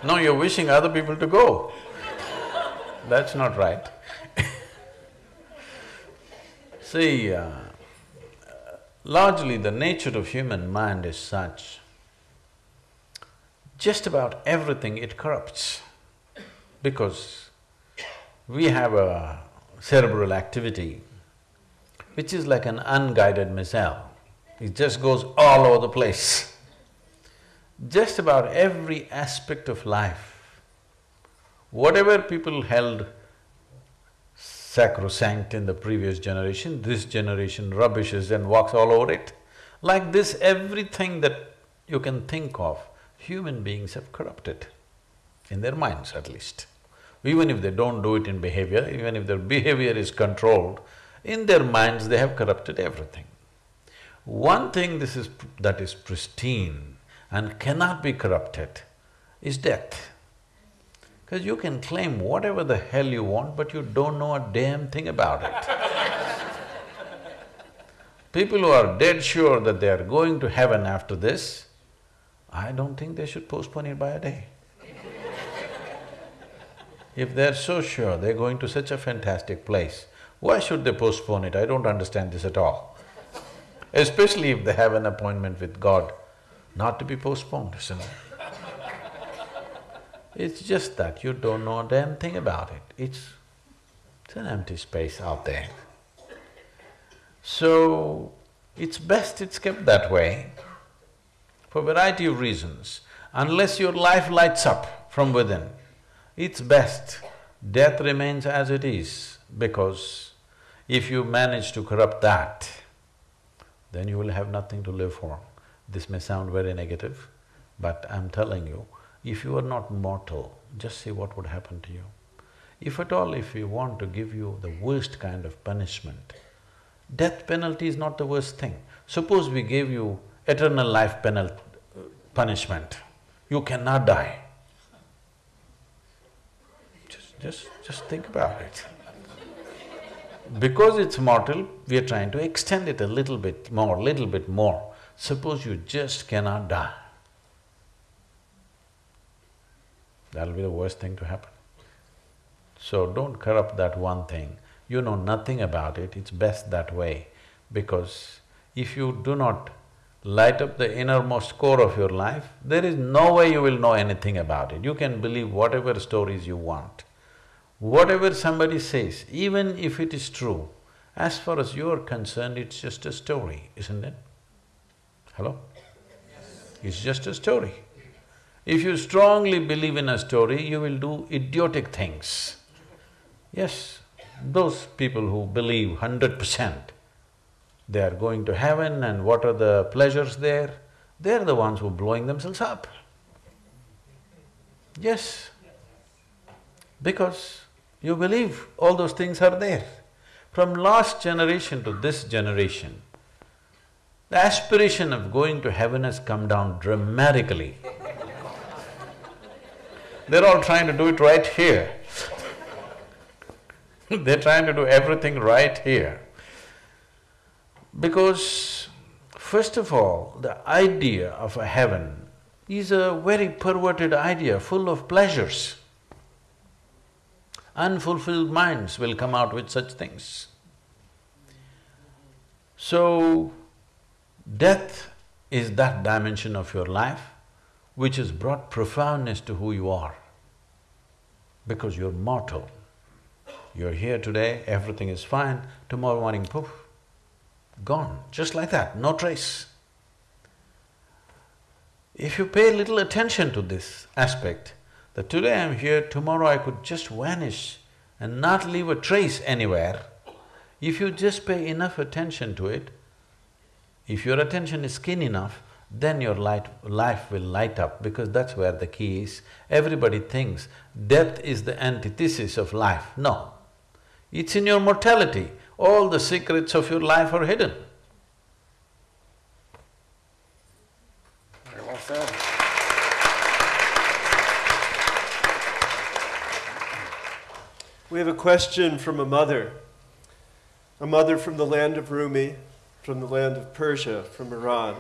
<laughs> No, you're wishing other people to go. That's not right See, uh, largely the nature of human mind is such, just about everything it corrupts because we have a cerebral activity which is like an unguided missile. It just goes all over the place. Just about every aspect of life, whatever people held sacrosanct in the previous generation, this generation rubbishes and walks all over it. Like this, everything that you can think of, human beings have corrupted, in their minds at least. Even if they don't do it in behavior, even if their <laughs> behavior is controlled, in their minds they have corrupted everything. One thing this is… that is pristine and cannot be corrupted is death. Because you can claim whatever the hell you want, but you don't know a damn thing about it. <laughs> People who are dead sure that they are going to heaven after this, I don't think they should postpone it by a day. if they're so sure they're going to such a fantastic place, why should they postpone it? I don't understand this at all. Especially if they have an appointment with God, not to be postponed, isn't it? It's just that you don't know a damn thing about it, it's… it's an empty space out there. So, it's best it's kept that way for a variety of reasons. Unless your life lights up from within, it's best death remains as it is because if you manage to corrupt that, then you will have nothing to live for. This may sound very negative, but I'm telling you, if you are not mortal, just see what would happen to you. If at all if we want to give you the worst kind of punishment, death penalty is not the worst thing. Suppose we gave you eternal life penal… punishment, you cannot die. Just… just… just think about it. Because it's mortal, we are trying to extend it a little bit more, little bit more. Suppose you just cannot die. That'll be the worst thing to happen. So don't corrupt that one thing. You know nothing about it, it's best that way because if you do not light up the innermost core of your life, there is no way you will know anything about it. You can believe whatever stories you want. Whatever somebody says, even if it is true, as far as you're concerned, it's just a story, isn't it? Hello? It's just a story. If you strongly believe in a story, you will do idiotic things. Yes, those people who believe hundred percent, they are going to heaven and what are the pleasures there, they're the ones who are blowing themselves up. Yes, because you believe all those things are there. From last generation to this generation, the aspiration of going to heaven has come down dramatically. <laughs> They're all trying to do it right here. <laughs> They're trying to do everything right here. Because, first of all, the idea of a heaven is a very perverted idea, full of pleasures. Unfulfilled minds will come out with such things. So, death is that dimension of your life which has brought profoundness to who you are. Because you're mortal. You're here today, everything is fine, tomorrow morning, poof, gone, just like that, no trace. If you pay little attention to this aspect, that today I'm here, tomorrow I could just vanish and not leave a trace anywhere, if you just pay enough attention to it, if your attention is keen enough, then your light… life will light up because that's where the key is. Everybody thinks death is the antithesis of life. No, it's in your mortality. All the secrets of your life are hidden. Very well said. We have a question from a mother, a mother from the land of Rumi, from the land of Persia, from Iran.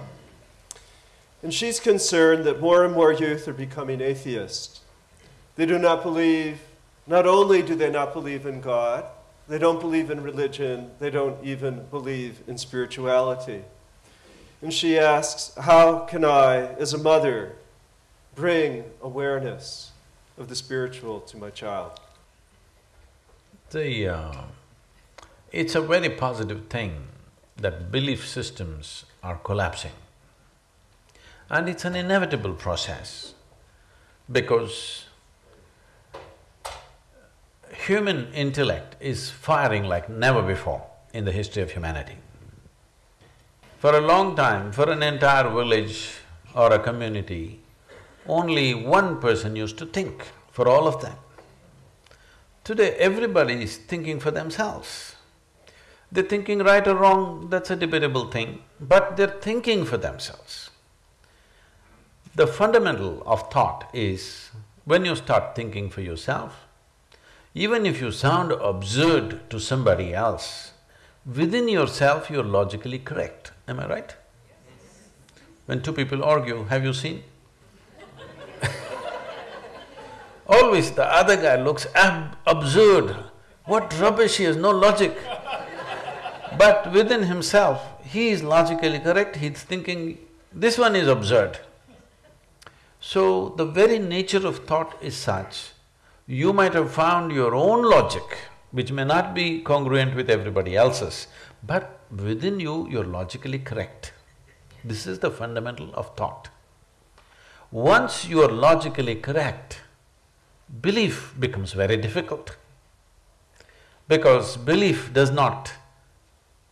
And she's concerned that more and more youth are becoming atheists. They do not believe, not only do they not believe in God, they don't believe in religion, they don't even believe in spirituality. And she asks, How can I, as a mother, bring awareness of the spiritual to my child? The… Uh, it's a very positive thing that belief systems are collapsing. And it's an inevitable process because human intellect is firing like never before in the history of humanity. For a long time, for an entire village or a community, only one person used to think for all of them. Today, everybody is thinking for themselves. They're thinking right or wrong, that's a debatable thing, but they're thinking for themselves. The fundamental of thought is, when you start thinking for yourself, even if you sound absurd to somebody else, within yourself you're logically correct, am I right? When two people argue, have you seen? <laughs> Always the other guy looks ab absurd, what rubbish, he has no logic. But within himself, he is logically correct, he's thinking, this one is absurd. So, the very nature of thought is such, you might have found your own logic, which may not be congruent with everybody else's, but within you, you're logically correct. This is the fundamental of thought. Once you are logically correct, belief becomes very difficult. Because belief does not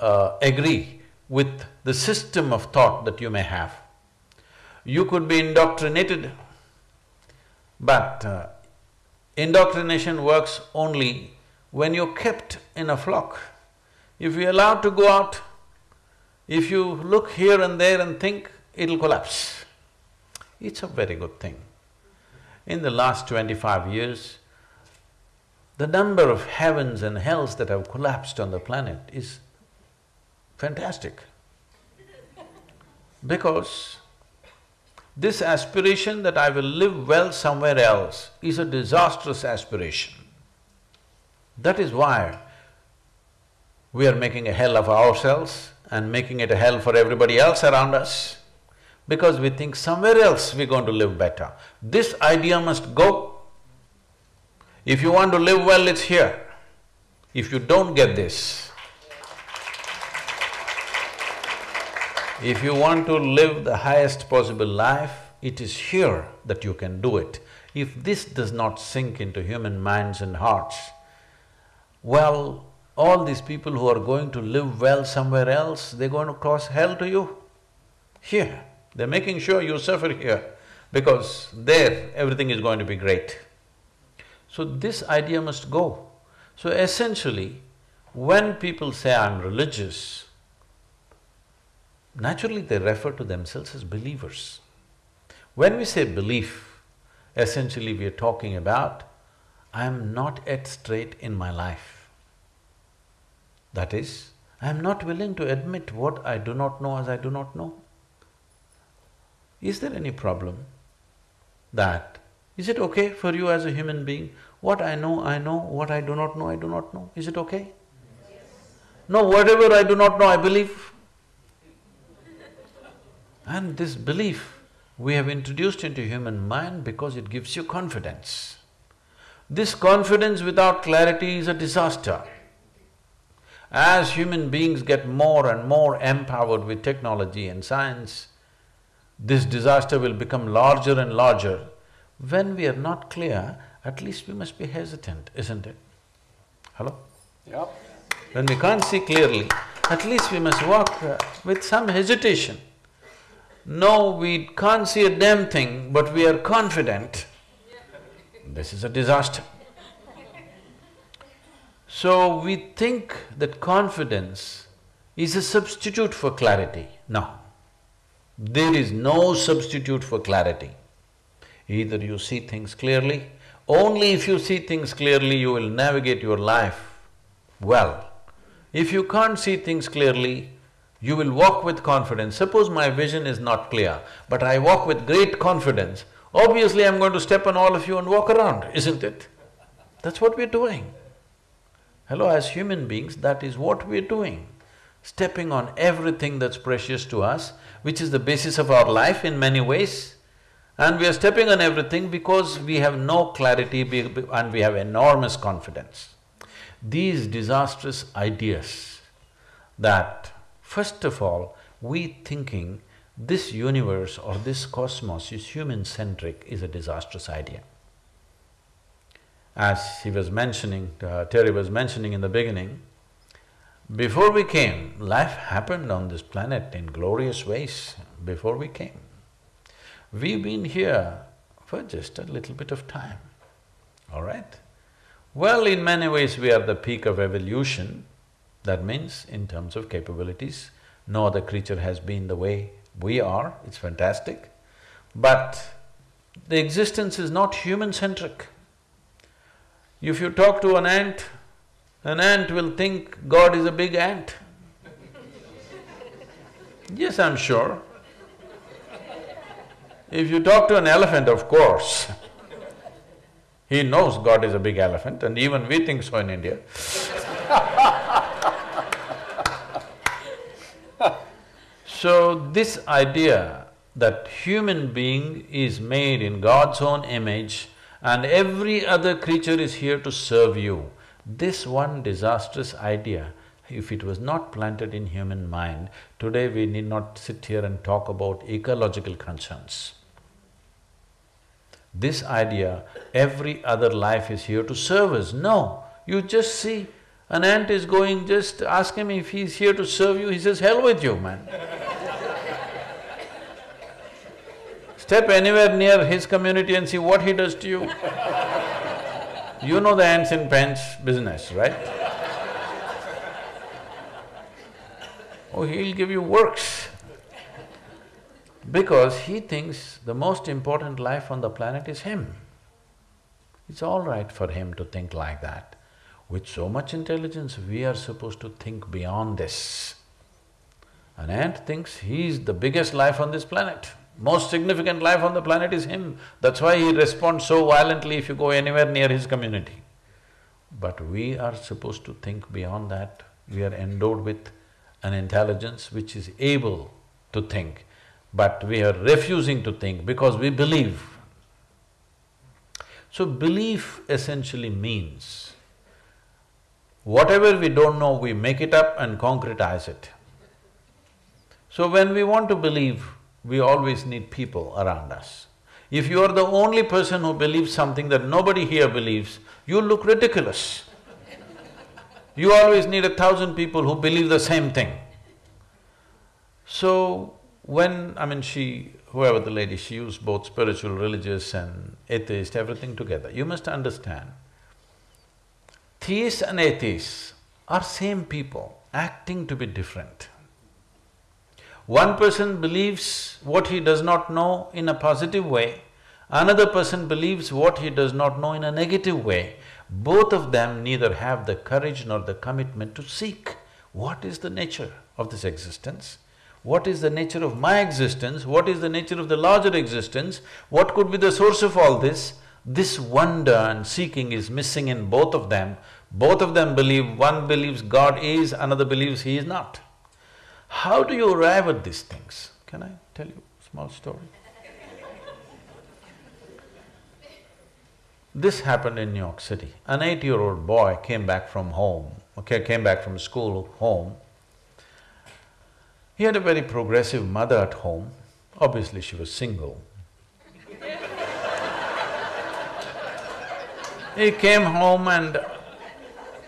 uh, agree with the system of thought that you may have. You could be indoctrinated, but uh, indoctrination works only when you're kept in a flock. If you're allowed to go out, if you look here and there and think, it'll collapse. It's a very good thing. In the last twenty-five years, the number of heavens and hells that have collapsed on the planet is fantastic. Because This aspiration that I will live well somewhere else is a disastrous aspiration. That is why we are making a hell of ourselves and making it a hell for everybody else around us because we think somewhere else we're going to live better. This idea must go. If you want to live well, it's here. If you don't get this, if you want to live the highest possible life, it is here that you can do it. If this does not sink into human minds and hearts, well, all these people who are going to live well somewhere else, they're going to cause hell to you here. They're making sure you suffer here because there everything is going to be great. So this idea must go. So essentially, when people say, I'm religious, naturally they refer to themselves as believers. When we say belief, essentially we are talking about, I'm not yet straight in my life. That is, I'm not willing to admit what I do not know as I do not know. Is there any problem that, is it okay for you as a human being, what I know, I know, what I do not know, I do not know, is it okay? Yes. No, whatever I do not know, I believe. And this belief we have introduced into human mind because it gives you confidence. This confidence without clarity is a disaster. As human beings get more and more empowered with technology and science, this disaster will become larger and larger. When we are not clear, at least we must be hesitant, isn't it? Hello? Yep. When we can't see clearly, at least we must walk uh, with some hesitation. No, we can't see a damn thing, but we are confident. This is a disaster. So we think that confidence is a substitute for clarity. No. There is no substitute for clarity. Either you see things clearly, only if you see things clearly you will navigate your life well. If you can't see things clearly, you will walk with confidence. Suppose my vision is not clear, but I walk with great confidence, obviously I'm going to step on all of you and walk around, <laughs> isn't it? That's what we're doing. Hello, as human beings, that is what we're doing stepping on everything that's precious to us, which is the basis of our life in many ways. And we are stepping on everything because we have no clarity and we have enormous confidence. These disastrous ideas that, first of all, we thinking this universe or this cosmos is human-centric is a disastrous idea. As he was mentioning, uh, Terry was mentioning in the beginning, before we came, life happened on this planet in glorious ways before we came. We've been here for just a little bit of time, all right? Well, in many ways we are the peak of evolution, that means in terms of capabilities, no other creature has been the way we are, it's fantastic. But the existence is not human-centric. If you talk to an ant, an ant will think God is a big ant. yes, I'm sure. If you talk to an elephant, of course, he knows God is a big elephant and even we think so in India <laughs> So this idea that human being is made in God's own image and every other creature is here to serve you, this one disastrous idea, if it was not planted in human mind, today we need not sit here and talk about ecological concerns. This idea, every other life is here to serve us. No, you just see, an ant is going, just ask him if he's here to serve you, he says, hell with you, man. Step anywhere near his community and see what he does to you. You know the ants in pens business, right? oh, he'll give you works. Because he thinks the most important life on the planet is him. It's all right for him to think like that. With so much intelligence, we are supposed to think beyond this. An ant thinks he's the biggest life on this planet. Most significant life on the planet is him. That's why he responds so violently if you go anywhere near his community. But we are supposed to think beyond that. We are endowed with an intelligence which is able to think, but we are refusing to think because we believe. So belief essentially means whatever we don't know, we make it up and concretize it. So when we want to believe, we always need people around us. If you are the only person who believes something that nobody here believes, you look ridiculous. You always need a thousand people who believe the same thing. So, when… I mean, she… whoever the lady, she used both spiritual, religious and atheist, everything together. You must understand, theists and atheists are same people, acting to be different. One person believes what he does not know in a positive way, another person believes what he does not know in a negative way. Both of them neither have the courage nor the commitment to seek what is the nature of this existence, what is the nature of my existence, what is the nature of the larger existence, what could be the source of all this. This wonder and seeking is missing in both of them. Both of them believe, one believes God is, another believes he is not. How do you arrive at these things? Can I tell you a small story? This happened in New York City. An eight-year-old boy came back from home, okay, came back from school home. He had a very progressive mother at home, obviously she was single. he came home and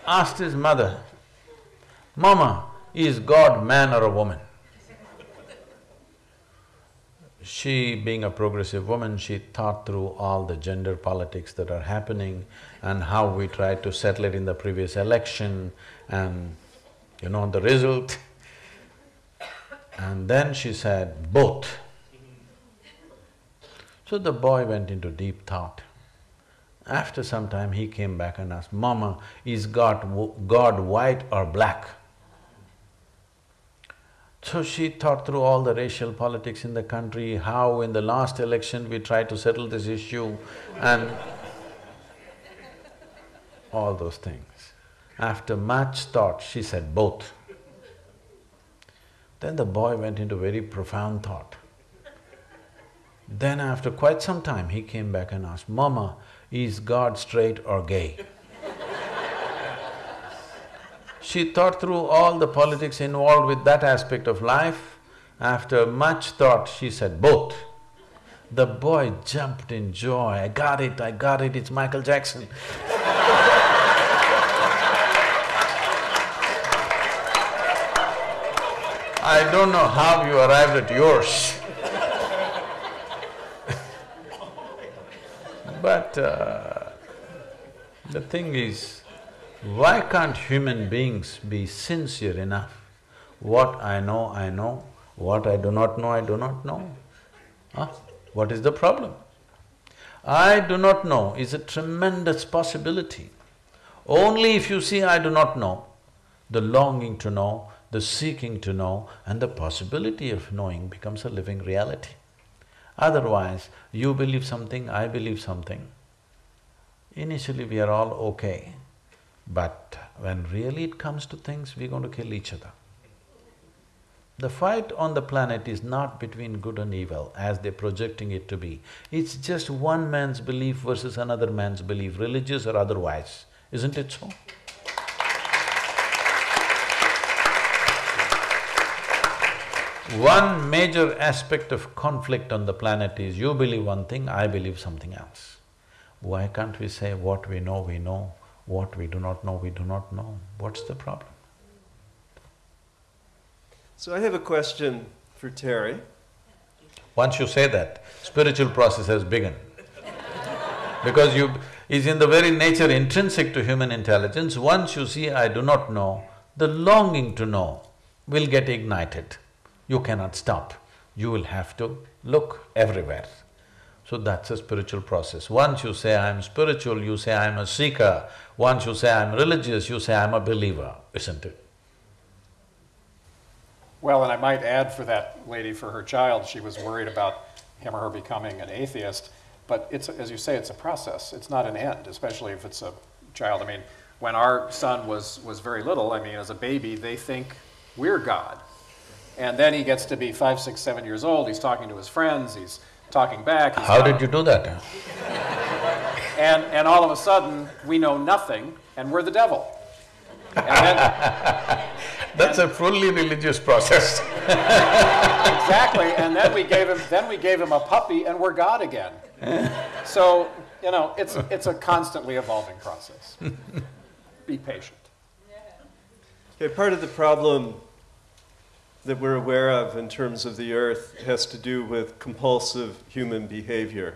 asked his mother, Mama, is God man or a woman? She, being a progressive woman, she thought through all the gender politics that are happening and how we tried to settle it in the previous election and you know the result. And then she said, both. So the boy went into deep thought. After some time, he came back and asked, Mama, is God, God white or black? So she thought through all the racial politics in the country, how in the last election we tried to settle this issue and all those things. After much thought, she said both. Then the boy went into very profound thought. Then after quite some time, he came back and asked, Mama, is God straight or gay? She thought through all the politics involved with that aspect of life. After much thought, she said, both. The boy jumped in joy, I got it, I got it, it's Michael Jackson I don't know how you arrived at yours <laughs> But uh, the thing is, why can't human beings be sincere enough? What I know, I know, what I do not know, I do not know. Huh? What is the problem? I do not know is a tremendous possibility. Only if you see I do not know, the longing to know, the seeking to know and the possibility of knowing becomes a living reality. Otherwise, you believe something, I believe something. Initially we are all okay, but when really it comes to things, we're going to kill each other. The fight on the planet is not between good and evil as they're projecting it to be. It's just one man's belief versus another man's belief, religious or otherwise, isn't it so? One major aspect of conflict on the planet is you believe one thing, I believe something else. Why can't we say what we know, we know, what we do not know, we do not know. What's the problem? So I have a question for Terry. Once you say that, spiritual process has begun. because you… is in the very nature intrinsic to human intelligence, once you see, I do not know, the longing to know will get ignited. You cannot stop, you will have to look everywhere. So that's a spiritual process. Once you say, I'm spiritual, you say, I'm a seeker. Once you say, I'm religious, you say, I'm a believer, isn't it? Well, and I might add for that lady, for her child, she was worried about him or her becoming an atheist, but it's, as you say, it's a process. It's not an end, especially if it's a child. I mean, when our son was, was very little, I mean, as a baby, they think we're God. And then he gets to be five, six, seven years old. He's talking to his friends. He's talking back. He's How did you do that? And, and all of a sudden, we know nothing, and we're the devil. And then, <laughs> That's a fully religious process. <laughs> exactly. And then we gave him then we gave him a puppy, and we're God again. So you know, it's it's a constantly evolving process. <laughs> Be patient. Okay, part of the problem that we're aware of in terms of the earth has to do with compulsive human behavior.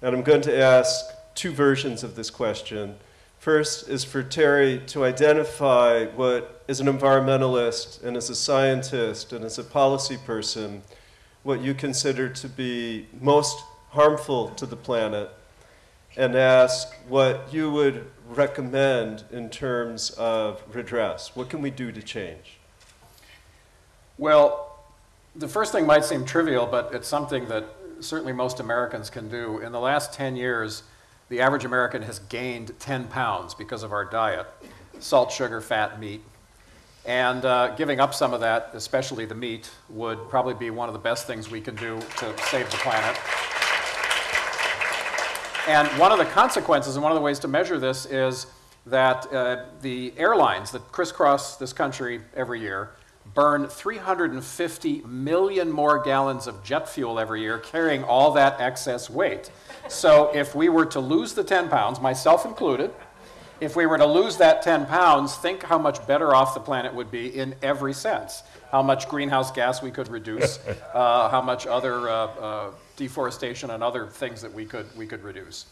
And I'm going to ask two versions of this question. First is for Terry to identify what, as an environmentalist and as a scientist and as a policy person, what you consider to be most harmful to the planet, and ask what you would recommend in terms of redress. What can we do to change? Well, the first thing might seem trivial, but it's something that certainly most Americans can do. In the last 10 years, the average American has gained 10 pounds because of our diet salt, sugar, fat, meat. And uh, giving up some of that, especially the meat, would probably be one of the best things we can do to save the planet. And one of the consequences, and one of the ways to measure this, is that uh, the airlines that crisscross this country every year burn 350 million more gallons of jet fuel every year, carrying all that excess weight. So if we were to lose the 10 pounds, myself included, if we were to lose that 10 pounds, think how much better off the planet would be in every sense. How much greenhouse gas we could reduce, <laughs> uh, how much other uh, uh, deforestation and other things that we could, we could reduce.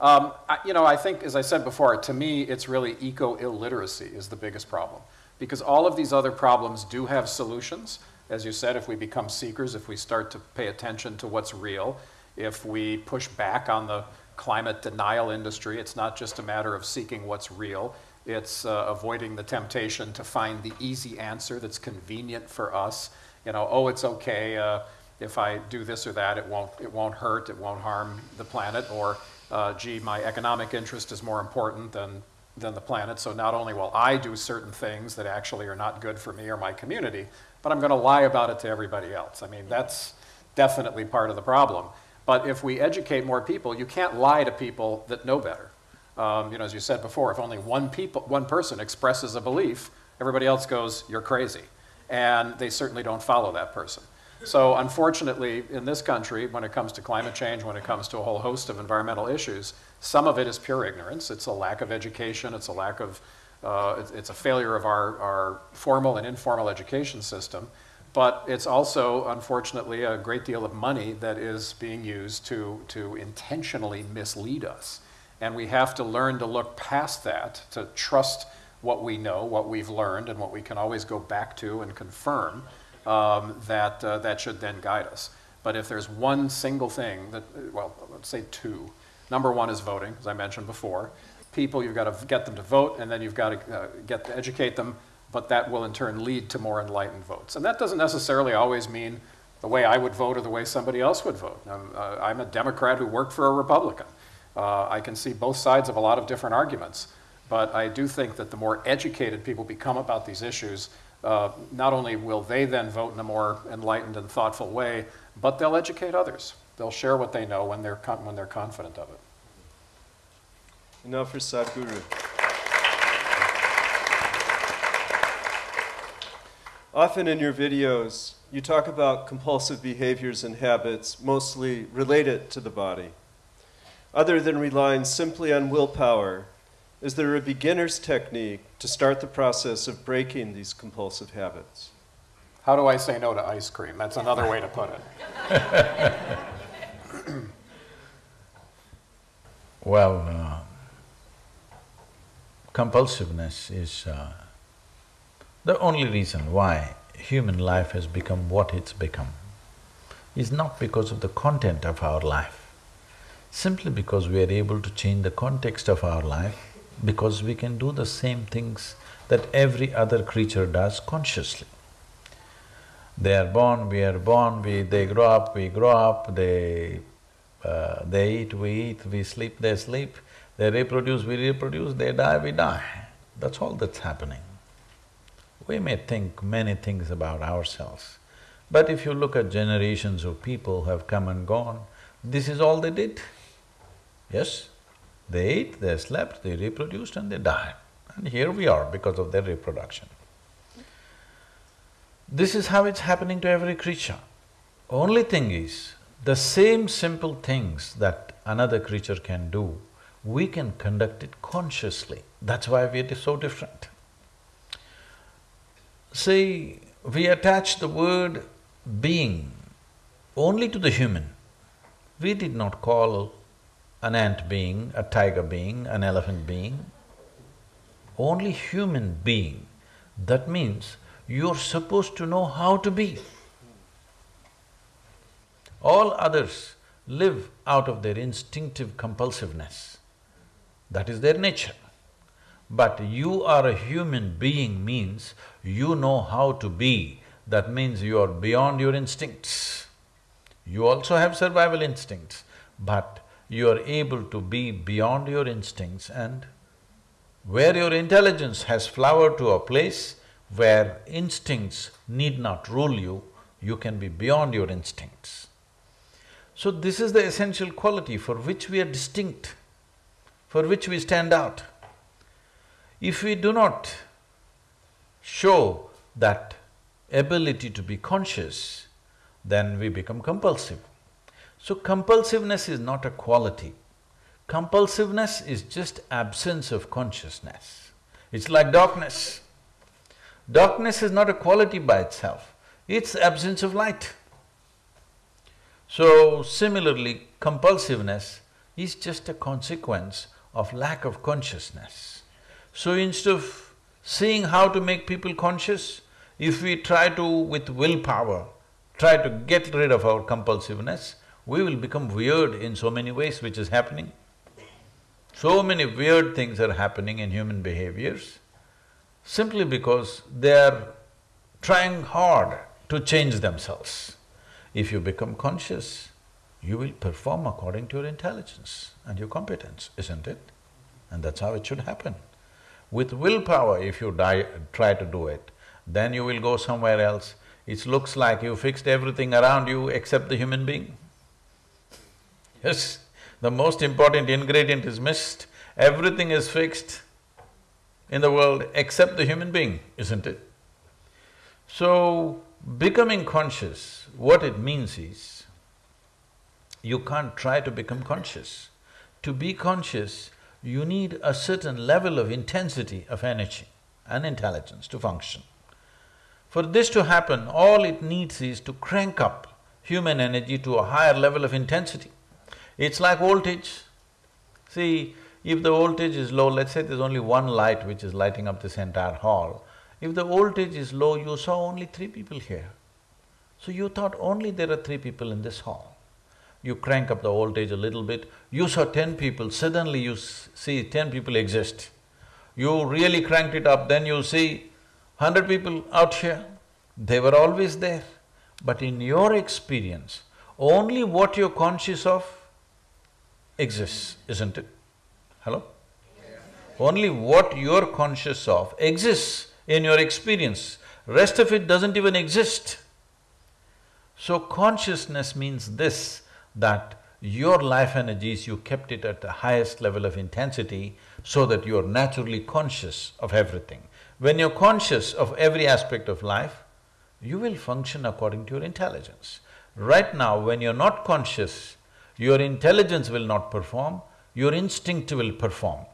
Um, I, you know, I think, as I said before, to me, it's really eco-illiteracy is the biggest problem. Because all of these other problems do have solutions. As you said, if we become seekers, if we start to pay attention to what's real, if we push back on the climate denial industry, it's not just a matter of seeking what's real, it's uh, avoiding the temptation to find the easy answer that's convenient for us. You know, oh, it's okay uh, if I do this or that, it won't, it won't hurt, it won't harm the planet, or uh, gee, my economic interest is more important than than the planet. So not only will I do certain things that actually are not good for me or my community, but I'm going to lie about it to everybody else. I mean, that's definitely part of the problem. But if we educate more people, you can't lie to people that know better. Um, you know, as you said before, if only one, people, one person expresses a belief, everybody else goes, you're crazy. And they certainly don't follow that person. So unfortunately, in this country, when it comes to climate change, when it comes to a whole host of environmental issues, some of it is pure ignorance. It's a lack of education. It's a lack of, uh, it's, it's, a failure of our, our formal and informal education system. But it's also, unfortunately, a great deal of money that is being used to, to intentionally mislead us. And we have to learn to look past that, to trust what we know, what we've learned, and what we can always go back to and confirm um, that, uh, that should then guide us. But if there's one single thing that, well, let's say two. Number one is voting, as I mentioned before. People, you've got to get them to vote, and then you've got to uh, get to educate them, but that will in turn lead to more enlightened votes. And that doesn't necessarily always mean the way I would vote or the way somebody else would vote. I'm, uh, I'm a Democrat who worked for a Republican. Uh, I can see both sides of a lot of different arguments, but I do think that the more educated people become about these issues, uh, not only will they then vote in a more enlightened and thoughtful way, but they'll educate others. They'll share what they know when they're, when they're confident of it. And now for Sadhguru. Often in your videos, you talk about compulsive behaviors and habits mostly related to the body. Other than relying simply on willpower, is there a beginner's technique to start the process of breaking these compulsive habits? How do I say no to ice cream? That's another way to put it. <laughs> <clears throat> well, uh, compulsiveness is uh, the only reason why human life has become what it's become is not because of the content of our life, simply because we are able to change the context of our life because we can do the same things that every other creature does consciously. They are born, we are born, we… they grow up, we grow up, they… Uh, they eat, we eat, we sleep, they sleep, they reproduce, we reproduce, they die, we die. That's all that's happening. We may think many things about ourselves, but if you look at generations of people who have come and gone, this is all they did. Yes, they ate, they slept, they reproduced and they died. And here we are because of their reproduction. This is how it's happening to every creature. Only thing is, the same simple things that another creature can do, we can conduct it consciously. That's why we are so different. See, we attach the word being only to the human. We did not call an ant being, a tiger being, an elephant being, only human being. That means you're supposed to know how to be. All others live out of their instinctive compulsiveness. That is their nature. But you are a human being means you know how to be, that means you are beyond your instincts. You also have survival instincts, but you are able to be beyond your instincts and where your intelligence has flowered to a place where instincts need not rule you, you can be beyond your instincts. So this is the essential quality for which we are distinct, for which we stand out. If we do not show that ability to be conscious, then we become compulsive. So compulsiveness is not a quality. Compulsiveness is just absence of consciousness. It's like darkness. Darkness is not a quality by itself, it's absence of light. So similarly, compulsiveness is just a consequence of lack of consciousness. So instead of seeing how to make people conscious, if we try to, with willpower, try to get rid of our compulsiveness, we will become weird in so many ways which is happening. So many weird things are happening in human behaviors simply because they are trying hard to change themselves. If you become conscious, you will perform according to your intelligence and your competence, isn't it? And that's how it should happen. With willpower, if you die, try to do it, then you will go somewhere else. It looks like you fixed everything around you except the human being. Yes, the most important ingredient is missed. Everything is fixed in the world except the human being, isn't it? So, becoming conscious, what it means is, you can't try to become conscious. To be conscious, you need a certain level of intensity of energy and intelligence to function. For this to happen, all it needs is to crank up human energy to a higher level of intensity. It's like voltage. See, if the voltage is low, let's say there's only one light which is lighting up this entire hall, if the voltage is low, you saw only three people here. So you thought only there are three people in this hall. You crank up the voltage a little bit, you saw ten people, suddenly you see ten people exist. You really cranked it up, then you see hundred people out here. They were always there. But in your experience, only what you're conscious of exists, isn't it? Hello? Only what you're conscious of exists in your experience, rest of it doesn't even exist. So consciousness means this, that your life energies, you kept it at the highest level of intensity so that you're naturally conscious of everything. When you're conscious of every aspect of life, you will function according to your intelligence. Right now, when you're not conscious, your intelligence will not perform, your instinct will perform.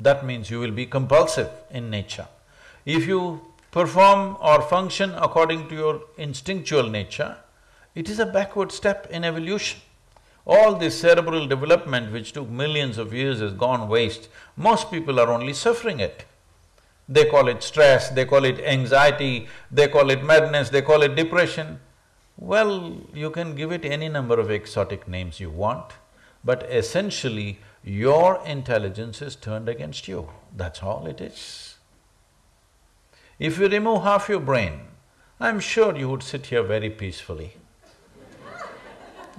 That means you will be compulsive in nature. If you perform or function according to your instinctual nature, it is a backward step in evolution. All this cerebral development which took millions of years has gone waste. Most people are only suffering it. They call it stress, they call it anxiety, they call it madness, they call it depression. Well, you can give it any number of exotic names you want, but essentially your intelligence is turned against you, that's all it is. If you remove half your brain I'm sure you would sit here very peacefully.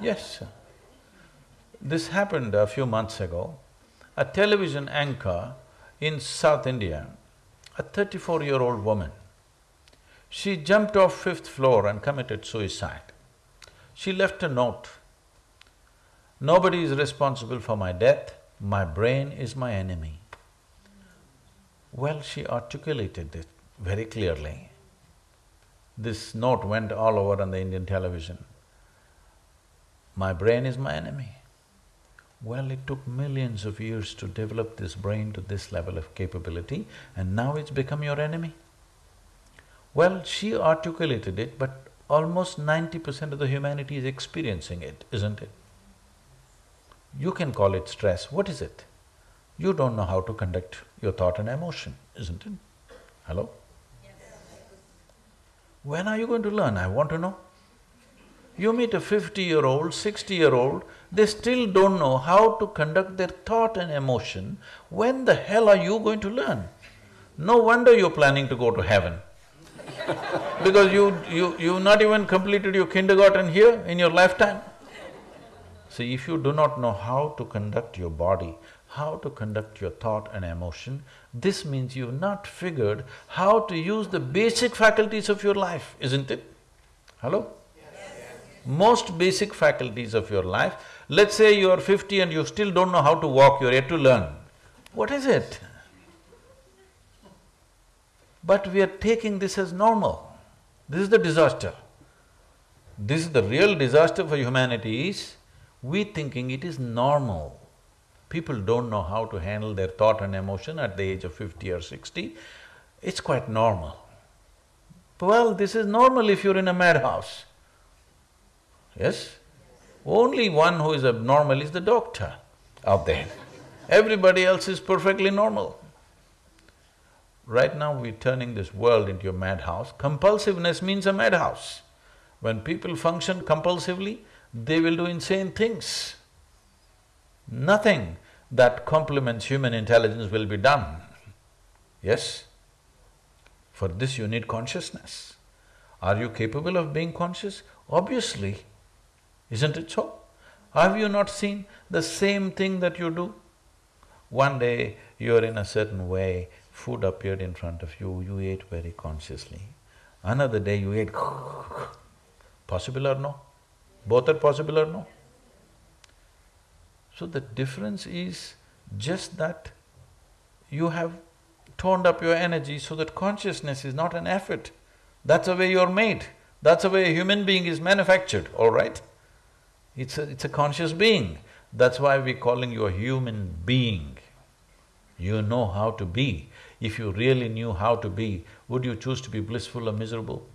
Yes. This happened a few months ago. A television anchor in South India, a thirty-four-year-old woman, she jumped off fifth floor and committed suicide. She left a note. Nobody is responsible for my death, my brain is my enemy. Well, she articulated it very clearly. This note went all over on the Indian television. My brain is my enemy. Well, it took millions of years to develop this brain to this level of capability and now it's become your enemy. Well, she articulated it, but almost ninety percent of the humanity is experiencing it, isn't it? You can call it stress, what is it? You don't know how to conduct your thought and emotion, isn't it? Hello? Yes. When are you going to learn, I want to know. You meet a fifty-year-old, sixty-year-old, they still don't know how to conduct their thought and emotion, when the hell are you going to learn? No wonder you're planning to go to heaven <laughs> because you… you… you've not even completed your kindergarten here in your lifetime. See, if you do not know how to conduct your body, how to conduct your thought and emotion, this means you've not figured how to use the basic faculties of your life, isn't it? Hello? Most basic faculties of your life, let's say you're fifty and you still don't know how to walk, you're yet to learn. What is it? But we are taking this as normal. This is the disaster. This is the real disaster for humanity is, we thinking it is normal. People don't know how to handle their thought and emotion at the age of fifty or sixty, it's quite normal. Well, this is normal if you're in a madhouse. Yes? Only one who is abnormal is the doctor out there. Everybody else is perfectly normal. Right now we're turning this world into a madhouse. Compulsiveness means a madhouse. When people function compulsively, they will do insane things. Nothing that complements human intelligence will be done. Yes? For this you need consciousness. Are you capable of being conscious? Obviously. Isn't it so? Have you not seen the same thing that you do? One day you're in a certain way, food appeared in front of you, you ate very consciously. Another day you ate <laughs> possible or no? Both are possible or no? So the difference is just that you have toned up your energy so that consciousness is not an effort. That's the way you're made. That's the way a human being is manufactured, all right? It's a… it's a conscious being. That's why we're calling you a human being. You know how to be. If you really knew how to be, would you choose to be blissful or miserable?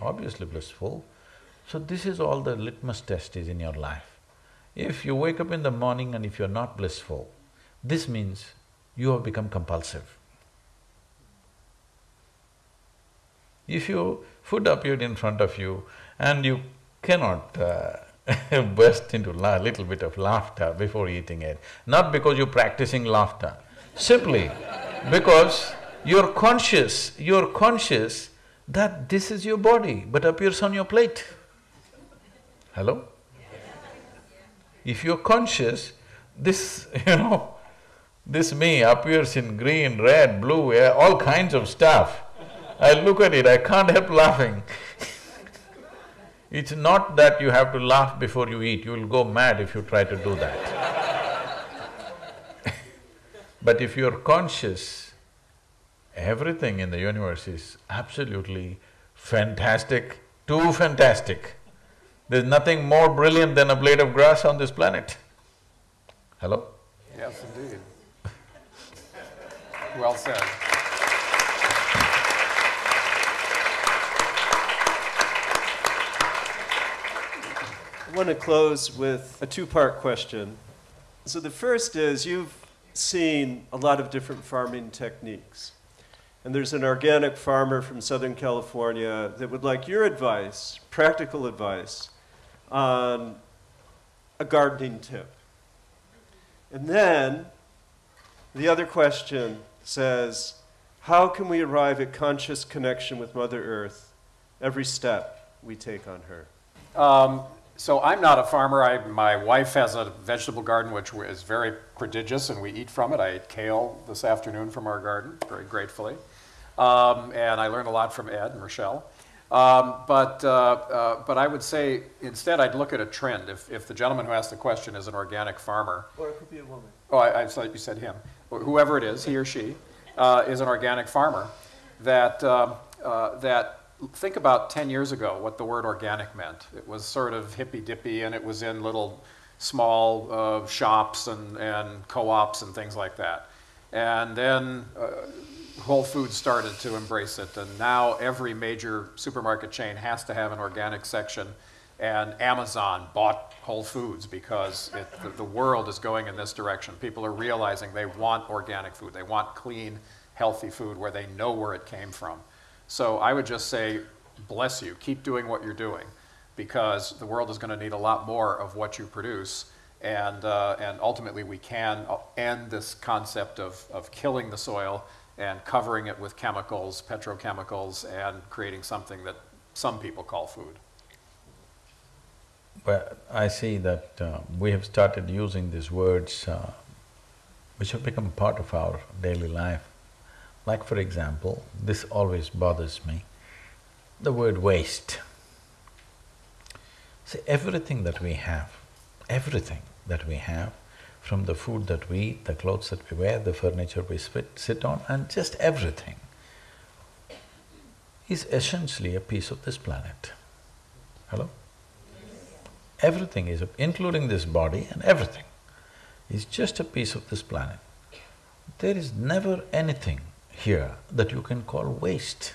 Obviously blissful. So this is all the litmus test is in your life. If you wake up in the morning and if you're not blissful, this means you have become compulsive. If your food appeared in front of you and you cannot uh, <laughs> burst into a little bit of laughter before eating it, not because you're practicing laughter, Simply because you're conscious, you're conscious that this is your body but appears on your plate. Hello? If you're conscious, this, <laughs> you know, this me appears in green, red, blue, all kinds of stuff. I look at it, I can't help laughing It's not that you have to laugh before you eat, you will go mad if you try to do that. <laughs> But if you're conscious, everything in the universe is absolutely fantastic, too fantastic. There's nothing more brilliant than a blade of grass on this planet. Hello? Yes, indeed. well said. Want to close with a two-part question. So the first is, you've seen a lot of different farming techniques. And there's an organic farmer from Southern California that would like your advice, practical advice, on a gardening tip. And then the other question says, How can we arrive at conscious connection with Mother Earth every step we take on her? Um, so I'm not a farmer. I, my wife has a vegetable garden which is very prodigious, and we eat from it. I ate kale this afternoon from our garden, very gratefully. Um, and I learned a lot from Ed and Rochelle. Um, but, uh, uh, but I would say instead I'd look at a trend. If, if the gentleman who asked the question is an organic farmer, Or it could be a woman. oh, I, I thought you said him, whoever it is, he or she, uh, is an organic farmer, that, um, uh, that think about 10 years ago what the word organic meant. It was sort of hippy dippy and it was in little small uh, shops and, and co ops and things like that. And then uh, Whole Foods started to embrace it, and now every major supermarket chain has to have an organic section. And Amazon bought Whole Foods because it, the, the world is going in this direction. People are realizing they want organic food, they want clean, healthy food where they know where it came from. So I would just say, bless you, keep doing what you're doing because the world is going to need a lot more of what you produce. And, uh, and ultimately, we can end this concept of, of killing the soil and covering it with chemicals, petrochemicals, and creating something that some people call food. But I see that uh, we have started using these words uh, which have become part of our daily life. Like for example, this always bothers me, the word waste. See, everything that we have, everything that we have, from the food that we eat, the clothes that we wear, the furniture we sit, sit on, and just everything is essentially a piece of this planet. Hello? Everything is, a including this body and everything, is just a piece of this planet. There is never anything here that you can call waste.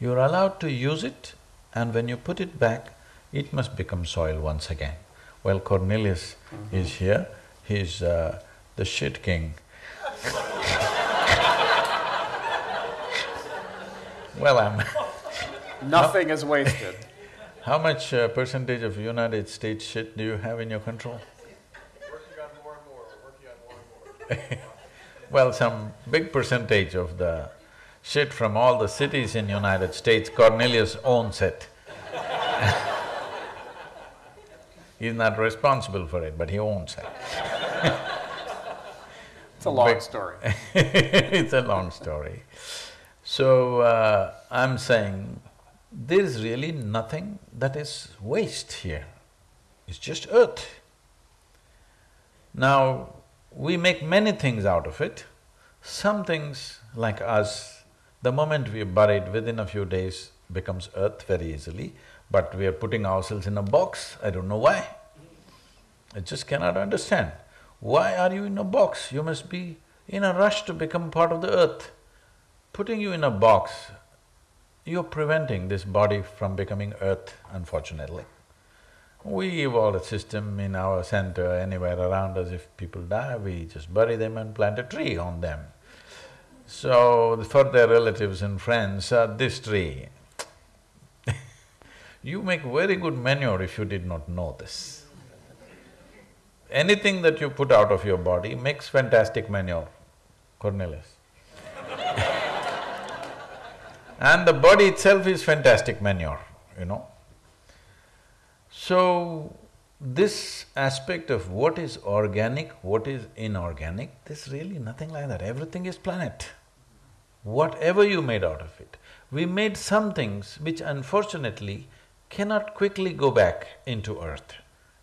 You're allowed to use it and when you put it back, it must become soil once again. Well, Cornelius mm -hmm. is here, he's uh, the shit king. <laughs> well, I'm <laughs> Nothing is wasted. <laughs> How much uh, percentage of United States shit do you have in your control? Working on more and more, working on more and more. Well, some big percentage of the shit from all the cities in United States, Cornelius owns it <laughs> He's not responsible for it, but he owns it. it's a long but story. <laughs> it's a long story. So, uh, I'm saying there is really nothing that is waste here. It's just earth. Now, we make many things out of it. Some things, like us, the moment we are buried, within a few days becomes earth very easily but we are putting ourselves in a box, I don't know why. I just cannot understand. Why are you in a box? You must be in a rush to become part of the earth. Putting you in a box, you're preventing this body from becoming earth, unfortunately. We evolved a system in our center, anywhere around us, if people die, we just bury them and plant a tree on them. So, for their relatives and friends, uh, this tree, <laughs> you make very good manure if you did not know this. Anything that you put out of your body makes fantastic manure, Cornelius. <laughs> and the body itself is fantastic manure, you know. So, this aspect of what is organic, what is inorganic, there's really nothing like that, everything is planet. Whatever you made out of it. We made some things which unfortunately cannot quickly go back into earth.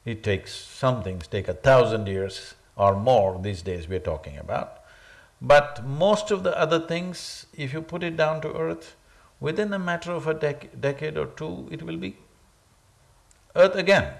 It takes… some things take a thousand years or more these days we're talking about. But most of the other things, if you put it down to earth, within a matter of a dec decade or two, it will be earth again.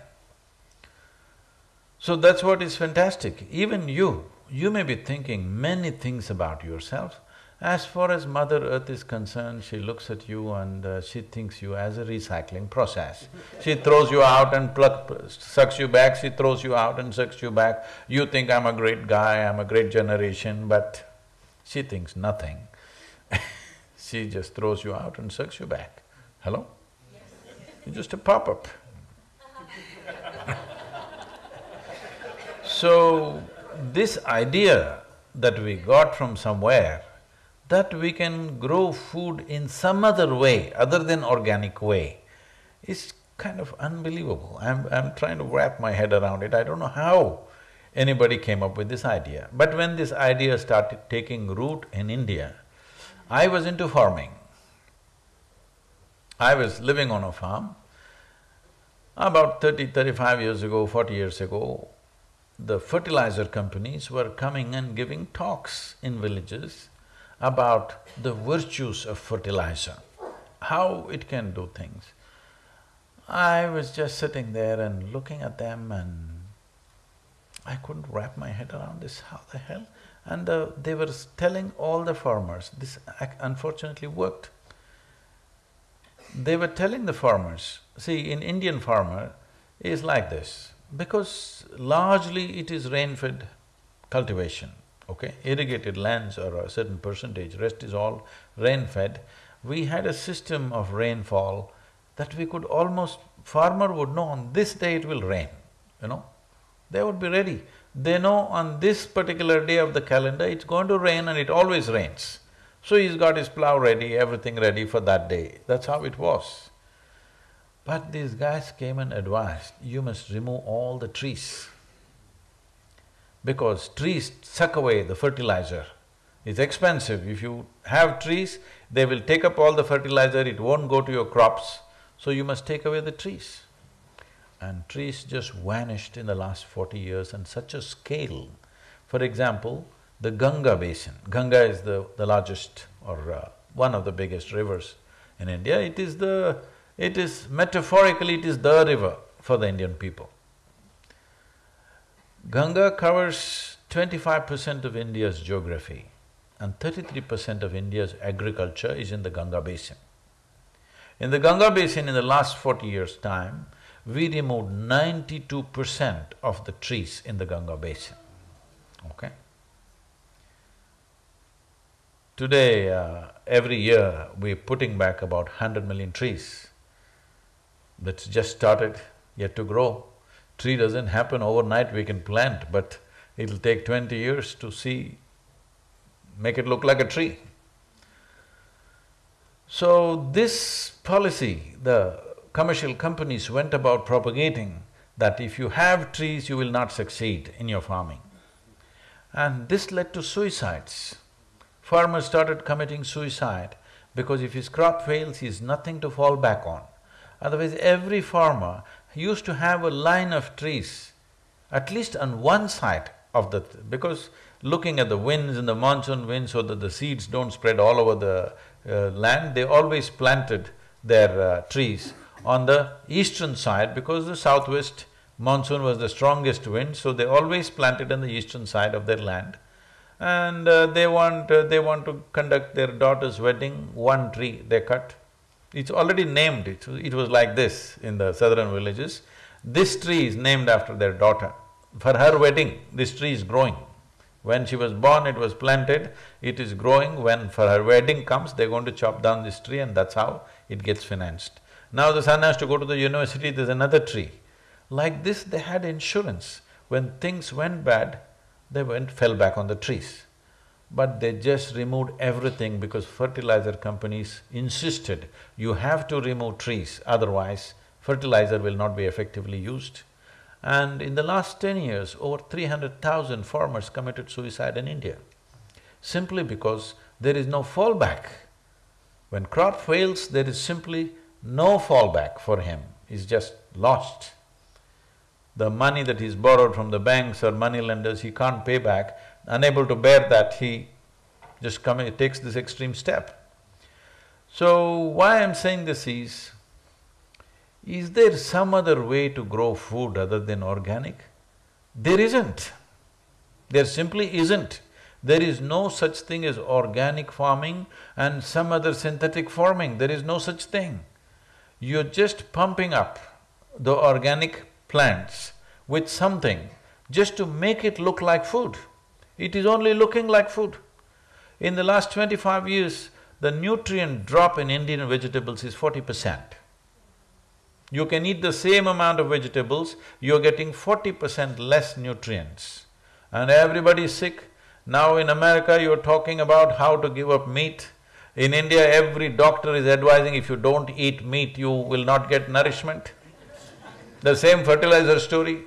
So that's what is fantastic. Even you, you may be thinking many things about yourself, as far as Mother Earth is concerned, she looks at you and uh, she thinks you as a recycling process. <laughs> She throws you out and pluck, sucks you back, she throws you out and sucks you back. You think I'm a great guy, I'm a great generation, but she thinks nothing. <laughs> she just throws you out and sucks you back. Hello? You're just a pop-up. So, this idea that we got from somewhere that we can grow food in some other way other than organic way is kind of unbelievable. I'm… I'm trying to wrap my head around it, I don't know how anybody came up with this idea. But when this idea started taking root in India, I was into farming. I was living on a farm. About 30, 35 years ago, 40 years ago, the fertilizer companies were coming and giving talks in villages about the virtues of fertilizer, how it can do things. I was just sitting there and looking at them and I couldn't wrap my head around this, how the hell? And uh, they were telling all the farmers, this unfortunately worked. They were telling the farmers, see, in Indian farmer is like this, because largely it is rain-fed cultivation, okay? Irrigated lands are a certain percentage, rest is all rain-fed. We had a system of rainfall that we could almost… farmer would know on this day it will rain, you know? They would be ready. They know on this particular day of the calendar, it's going to rain and it always rains. So he's got his plough ready, everything ready for that day. That's how it was. But these guys came and advised, you must remove all the trees. Because trees suck away the fertilizer. It's expensive. If you have trees, they will take up all the fertilizer, it won't go to your crops. So you must take away the trees. And trees just vanished in the last forty years on such a scale. For example, the Ganga basin. Ganga is the, the largest or uh, one of the biggest rivers in India. It is the… it is metaphorically it is the river for the Indian people. Ganga covers twenty-five percent of India's geography and thirty-three percent of India's agriculture is in the Ganga basin. In the Ganga basin in the last forty years' time, we removed ninety-two percent of the trees in the Ganga basin, okay? Today, uh, every year, we're putting back about hundred million trees. That's just started, yet to grow. Tree doesn't happen overnight, we can plant, but it'll take twenty years to see, make it look like a tree. So this policy, the commercial companies went about propagating that if you have trees, you will not succeed in your farming. And this led to suicides. Farmers started committing suicide because if his crop fails, he has nothing to fall back on. Otherwise, every farmer used to have a line of trees, at least on one side of the… because looking at the winds and the monsoon winds so that the seeds don't spread all over the uh, land, they always planted their uh, trees on the eastern side because the southwest monsoon was the strongest wind, so they always planted on the eastern side of their land. And uh, they want… Uh, they want to conduct their daughter's wedding, one tree they cut. It's already named, it, it was like this in the southern villages. This tree is named after their daughter. For her wedding, this tree is growing. When she was born, it was planted, it is growing, when for her wedding comes, they're going to chop down this tree and that's how it gets financed. Now the son has to go to the university, there's another tree. Like this, they had insurance. When things went bad, they went… fell back on the trees. But they just removed everything because fertilizer companies insisted, you have to remove trees, otherwise fertilizer will not be effectively used. And in the last ten years, over three hundred thousand farmers committed suicide in India, simply because there is no fallback. When crop fails, there is simply no fallback for him, he's just lost. The money that he's borrowed from the banks or money lenders, he can't pay back, unable to bear that, he just come, he takes this extreme step. So, why I'm saying this is, is there some other way to grow food other than organic? There isn't. There simply isn't. There is no such thing as organic farming and some other synthetic farming, there is no such thing. You're just pumping up the organic plants with something just to make it look like food. It is only looking like food. In the last twenty-five years, the nutrient drop in Indian vegetables is forty percent. You can eat the same amount of vegetables, you're getting forty percent less nutrients. And everybody is sick, Now in America, you're talking about how to give up meat. In India, every doctor is advising if you don't eat meat, you will not get nourishment. The same fertilizer story.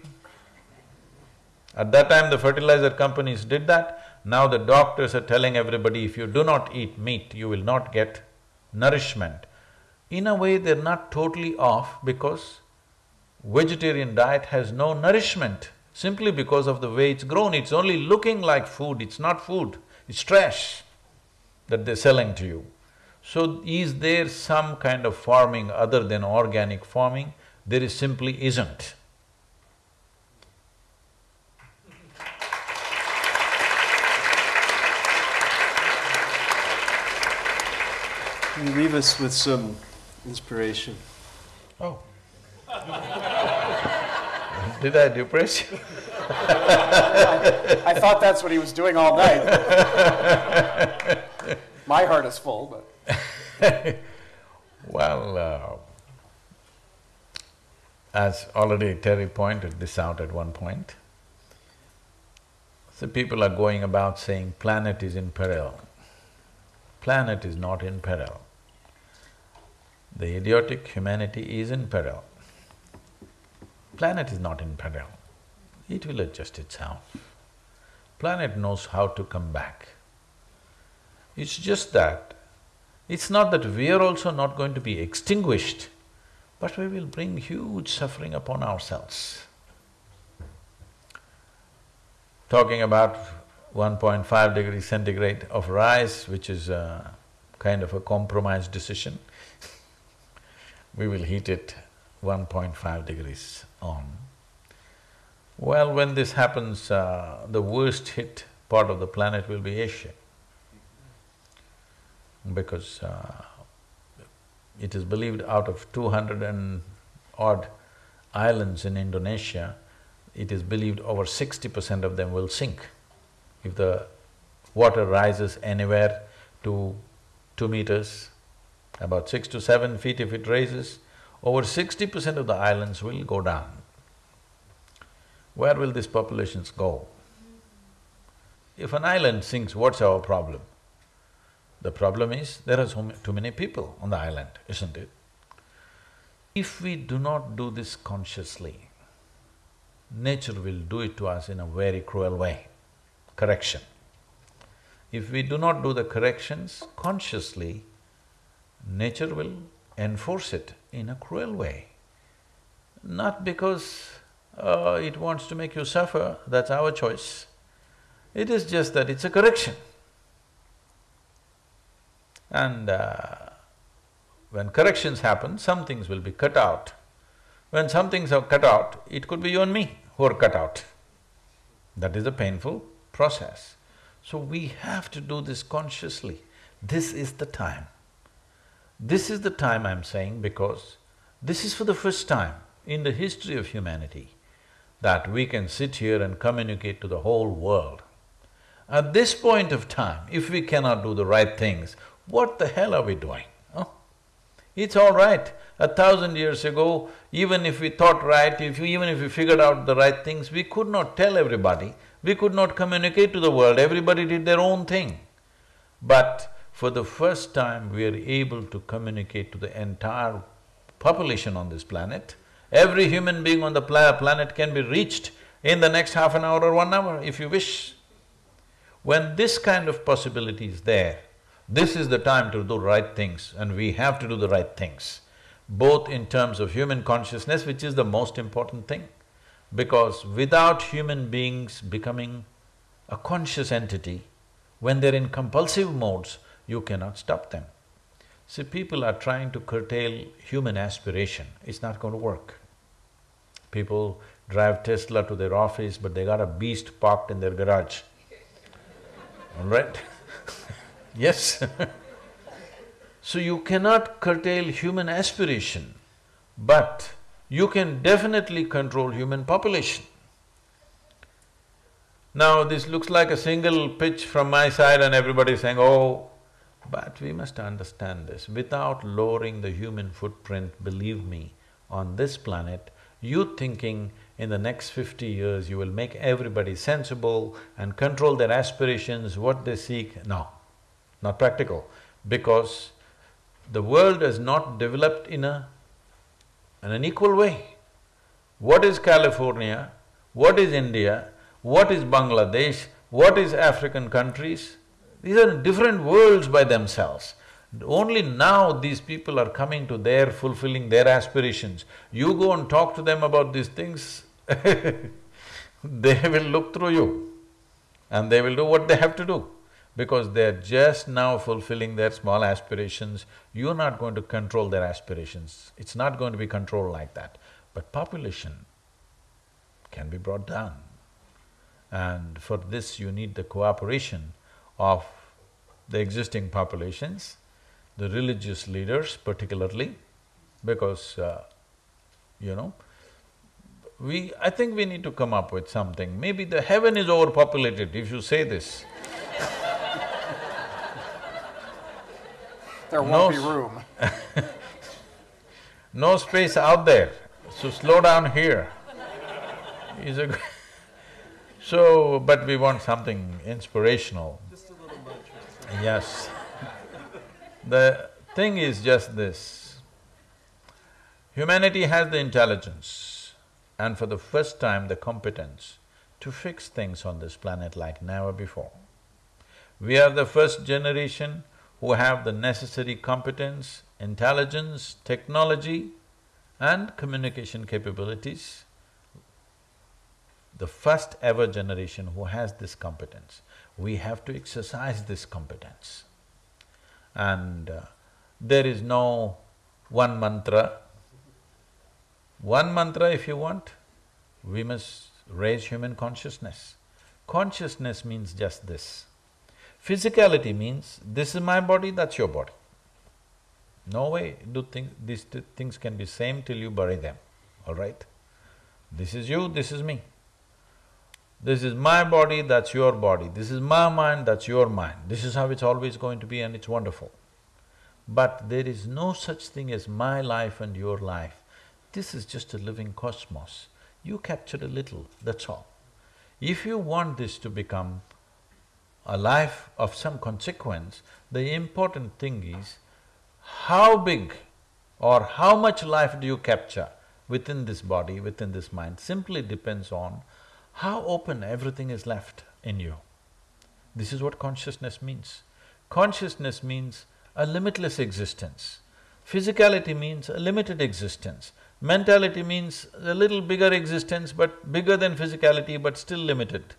At that time, the fertilizer companies did that. Now the doctors are telling everybody, if you do not eat meat, you will not get nourishment. In a way, they're not totally off because vegetarian diet has no nourishment simply because of the way it's grown. It's only looking like food, it's not food, it's trash that they're selling to you. So, is there some kind of farming other than organic farming? There is simply isn't. You leave us with some inspiration. Oh. <laughs> Did I depress you? I thought that's what he was doing all night. <laughs> My heart is full, but. <laughs> well, uh, as already Terry pointed this out at one point, so people are going about saying planet is in peril. Planet is not in peril. The idiotic humanity is in peril. Planet is not in peril. It will adjust itself. Planet knows how to come back. It's just that, it's not that we are also not going to be extinguished, but we will bring huge suffering upon ourselves. Talking about 1.5 degrees centigrade of rise, which is a kind of a compromise decision, <laughs> we will heat it 1.5 degrees on. Well, when this happens, uh, the worst hit part of the planet will be Asia. Because uh, it is believed out of two hundred and odd islands in Indonesia, it is believed over sixty percent of them will sink. If the water rises anywhere to two meters, about six to seven feet if it raises, over sixty percent of the islands will go down. Where will these populations go? If an island sinks, what's our problem? The problem is, there are so too many people on the island, isn't it? If we do not do this consciously, nature will do it to us in a very cruel way, correction. If we do not do the corrections consciously, nature will enforce it in a cruel way. Not because uh, it wants to make you suffer, that's our choice. It is just that it's a correction. And uh, when corrections happen, some things will be cut out. When some things are cut out, it could be you and me who are cut out. That is a painful process. So we have to do this consciously. This is the time. This is the time I'm saying because this is for the first time in the history of humanity that we can sit here and communicate to the whole world. At this point of time, if we cannot do the right things, what the hell are we doing? It's all right. A thousand years ago, even if we thought right, if even if we figured out the right things, we could not tell everybody, we could not communicate to the world, everybody did their own thing. But for the first time, we are able to communicate to the entire population on this planet. Every human being on the planet can be reached in the next half an hour or one hour, if you wish. When this kind of possibility is there, this is the time to do right things and we have to do the right things, both in terms of human consciousness, which is the most important thing. Because without human beings becoming a conscious entity, when they're in compulsive modes, you cannot stop them. See, people are trying to curtail human aspiration, it's not going to work. People drive Tesla to their office, but they got a beast parked in their garage, all right? <laughs> yes. <laughs> So you cannot curtail human aspiration, but you can definitely control human population. Now, this looks like a single pitch from my side and everybody is saying, oh, but we must understand this, without lowering the human footprint, believe me, on this planet, you thinking in the next fifty years you will make everybody sensible and control their aspirations, what they seek, no, not practical. Because the world has not developed in a… in an equal way. What is California? What is India? What is Bangladesh? What is African countries? These are different worlds by themselves. Only now these people are coming to their fulfilling their aspirations. You go and talk to them about these things, <laughs> they will look through you and they will do what they have to do because they're just now fulfilling their small aspirations. You're not going to control their aspirations. It's not going to be controlled like that. But population can be brought down. And for this you need the cooperation of the existing populations, the religious leaders particularly, because, uh, you know, we… I think we need to come up with something. Maybe the heaven is overpopulated if you say this. <laughs> There won't be room. <laughs> no space out there, so slow down here. Is a <laughs> so, but we want something inspirational. Just a little much. Yes. The thing is just this. Humanity has the intelligence and for the first time the competence to fix things on this planet like never before. We are the first generation who have the necessary competence, intelligence, technology and communication capabilities the first ever generation who has this competence. We have to exercise this competence. And uh, there is no one mantra. One mantra if you want, we must raise human consciousness. Consciousness means just this. Physicality means, this is my body, that's your body. No way do think… these things can be same till you bury them, all right? This is you, this is me. This is my body, that's your body. This is my mind, that's your mind. This is how it's always going to be and it's wonderful. But there is no such thing as my life and your life. This is just a living cosmos. You captured a little, that's all. If you want this to become a life of some consequence, the important thing is how big or how much life do you capture within this body, within this mind, simply depends on how open everything is left in you. This is what consciousness means. Consciousness means a limitless existence. Physicality means a limited existence. Mentality means a little bigger existence but bigger than physicality but still limited.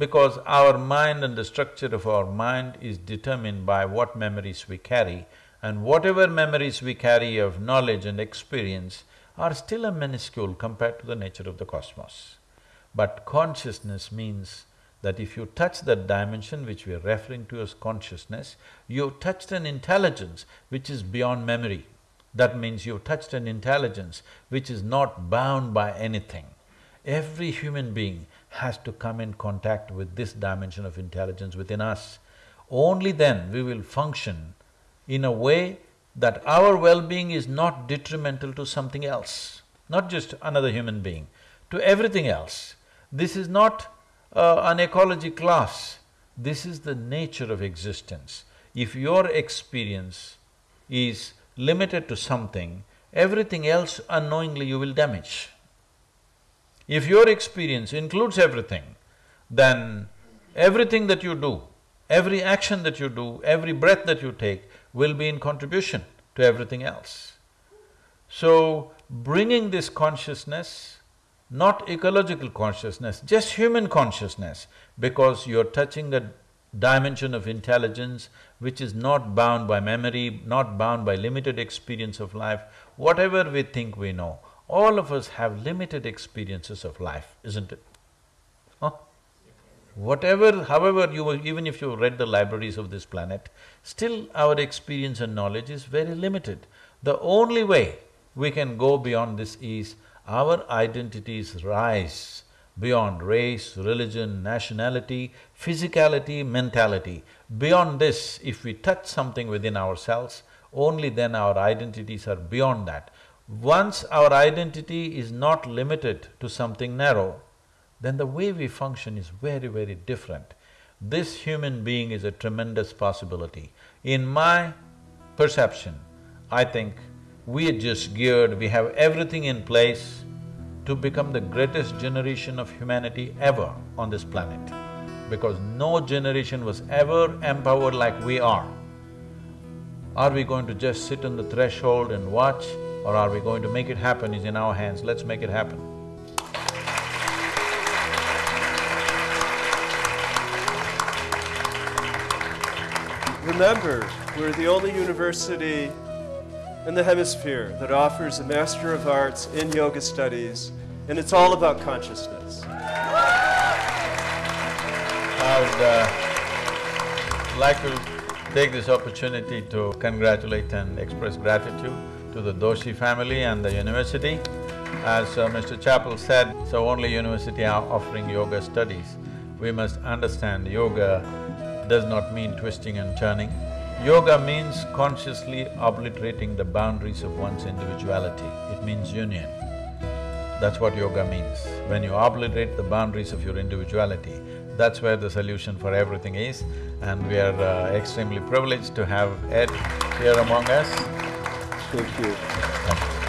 Because our mind and the structure of our mind is determined by what memories we carry and whatever memories we carry of knowledge and experience are still a minuscule compared to the nature of the cosmos. But consciousness means that if you touch that dimension which we are referring to as consciousness, you've touched an intelligence which is beyond memory. That means you've touched an intelligence which is not bound by anything. Every human being has to come in contact with this dimension of intelligence within us. Only then we will function in a way that our well-being is not detrimental to something else, not just another human being, to everything else. This is not uh, an ecology class, this is the nature of existence. If your experience is limited to something, everything else unknowingly you will damage. If your experience includes everything, then everything that you do, every action that you do, every breath that you take will be in contribution to everything else. So, bringing this consciousness not ecological consciousness, just human consciousness, because you're touching a dimension of intelligence which is not bound by memory, not bound by limited experience of life. Whatever we think we know, all of us have limited experiences of life, isn't it? Huh? Whatever, however you… even if you read the libraries of this planet, still our experience and knowledge is very limited. The only way we can go beyond this is our identities rise beyond race, religion, nationality, physicality, mentality. Beyond this, if we touch something within ourselves, only then our identities are beyond that. Once our identity is not limited to something narrow, then the way we function is very, very different. This human being is a tremendous possibility. In my perception, I think we are just geared, we have everything in place to become the greatest generation of humanity ever on this planet. Because no generation was ever empowered like we are. Are we going to just sit on the threshold and watch or are we going to make it happen is in our hands, let's make it happen. Remember, we're the only university in the hemisphere that offers a Master of Arts in Yoga Studies, and it's all about consciousness. I would uh, like to take this opportunity to congratulate and express gratitude to the Doshi family and the university. As uh, Mr. Chapple said, so only university are offering yoga studies. We must understand yoga does not mean twisting and turning. Yoga means consciously obliterating the boundaries of one's individuality. It means union. That's what yoga means. When you obliterate the boundaries of your individuality, that's where the solution for everything is. And we are uh, extremely privileged to have Ed here among us. Thank you.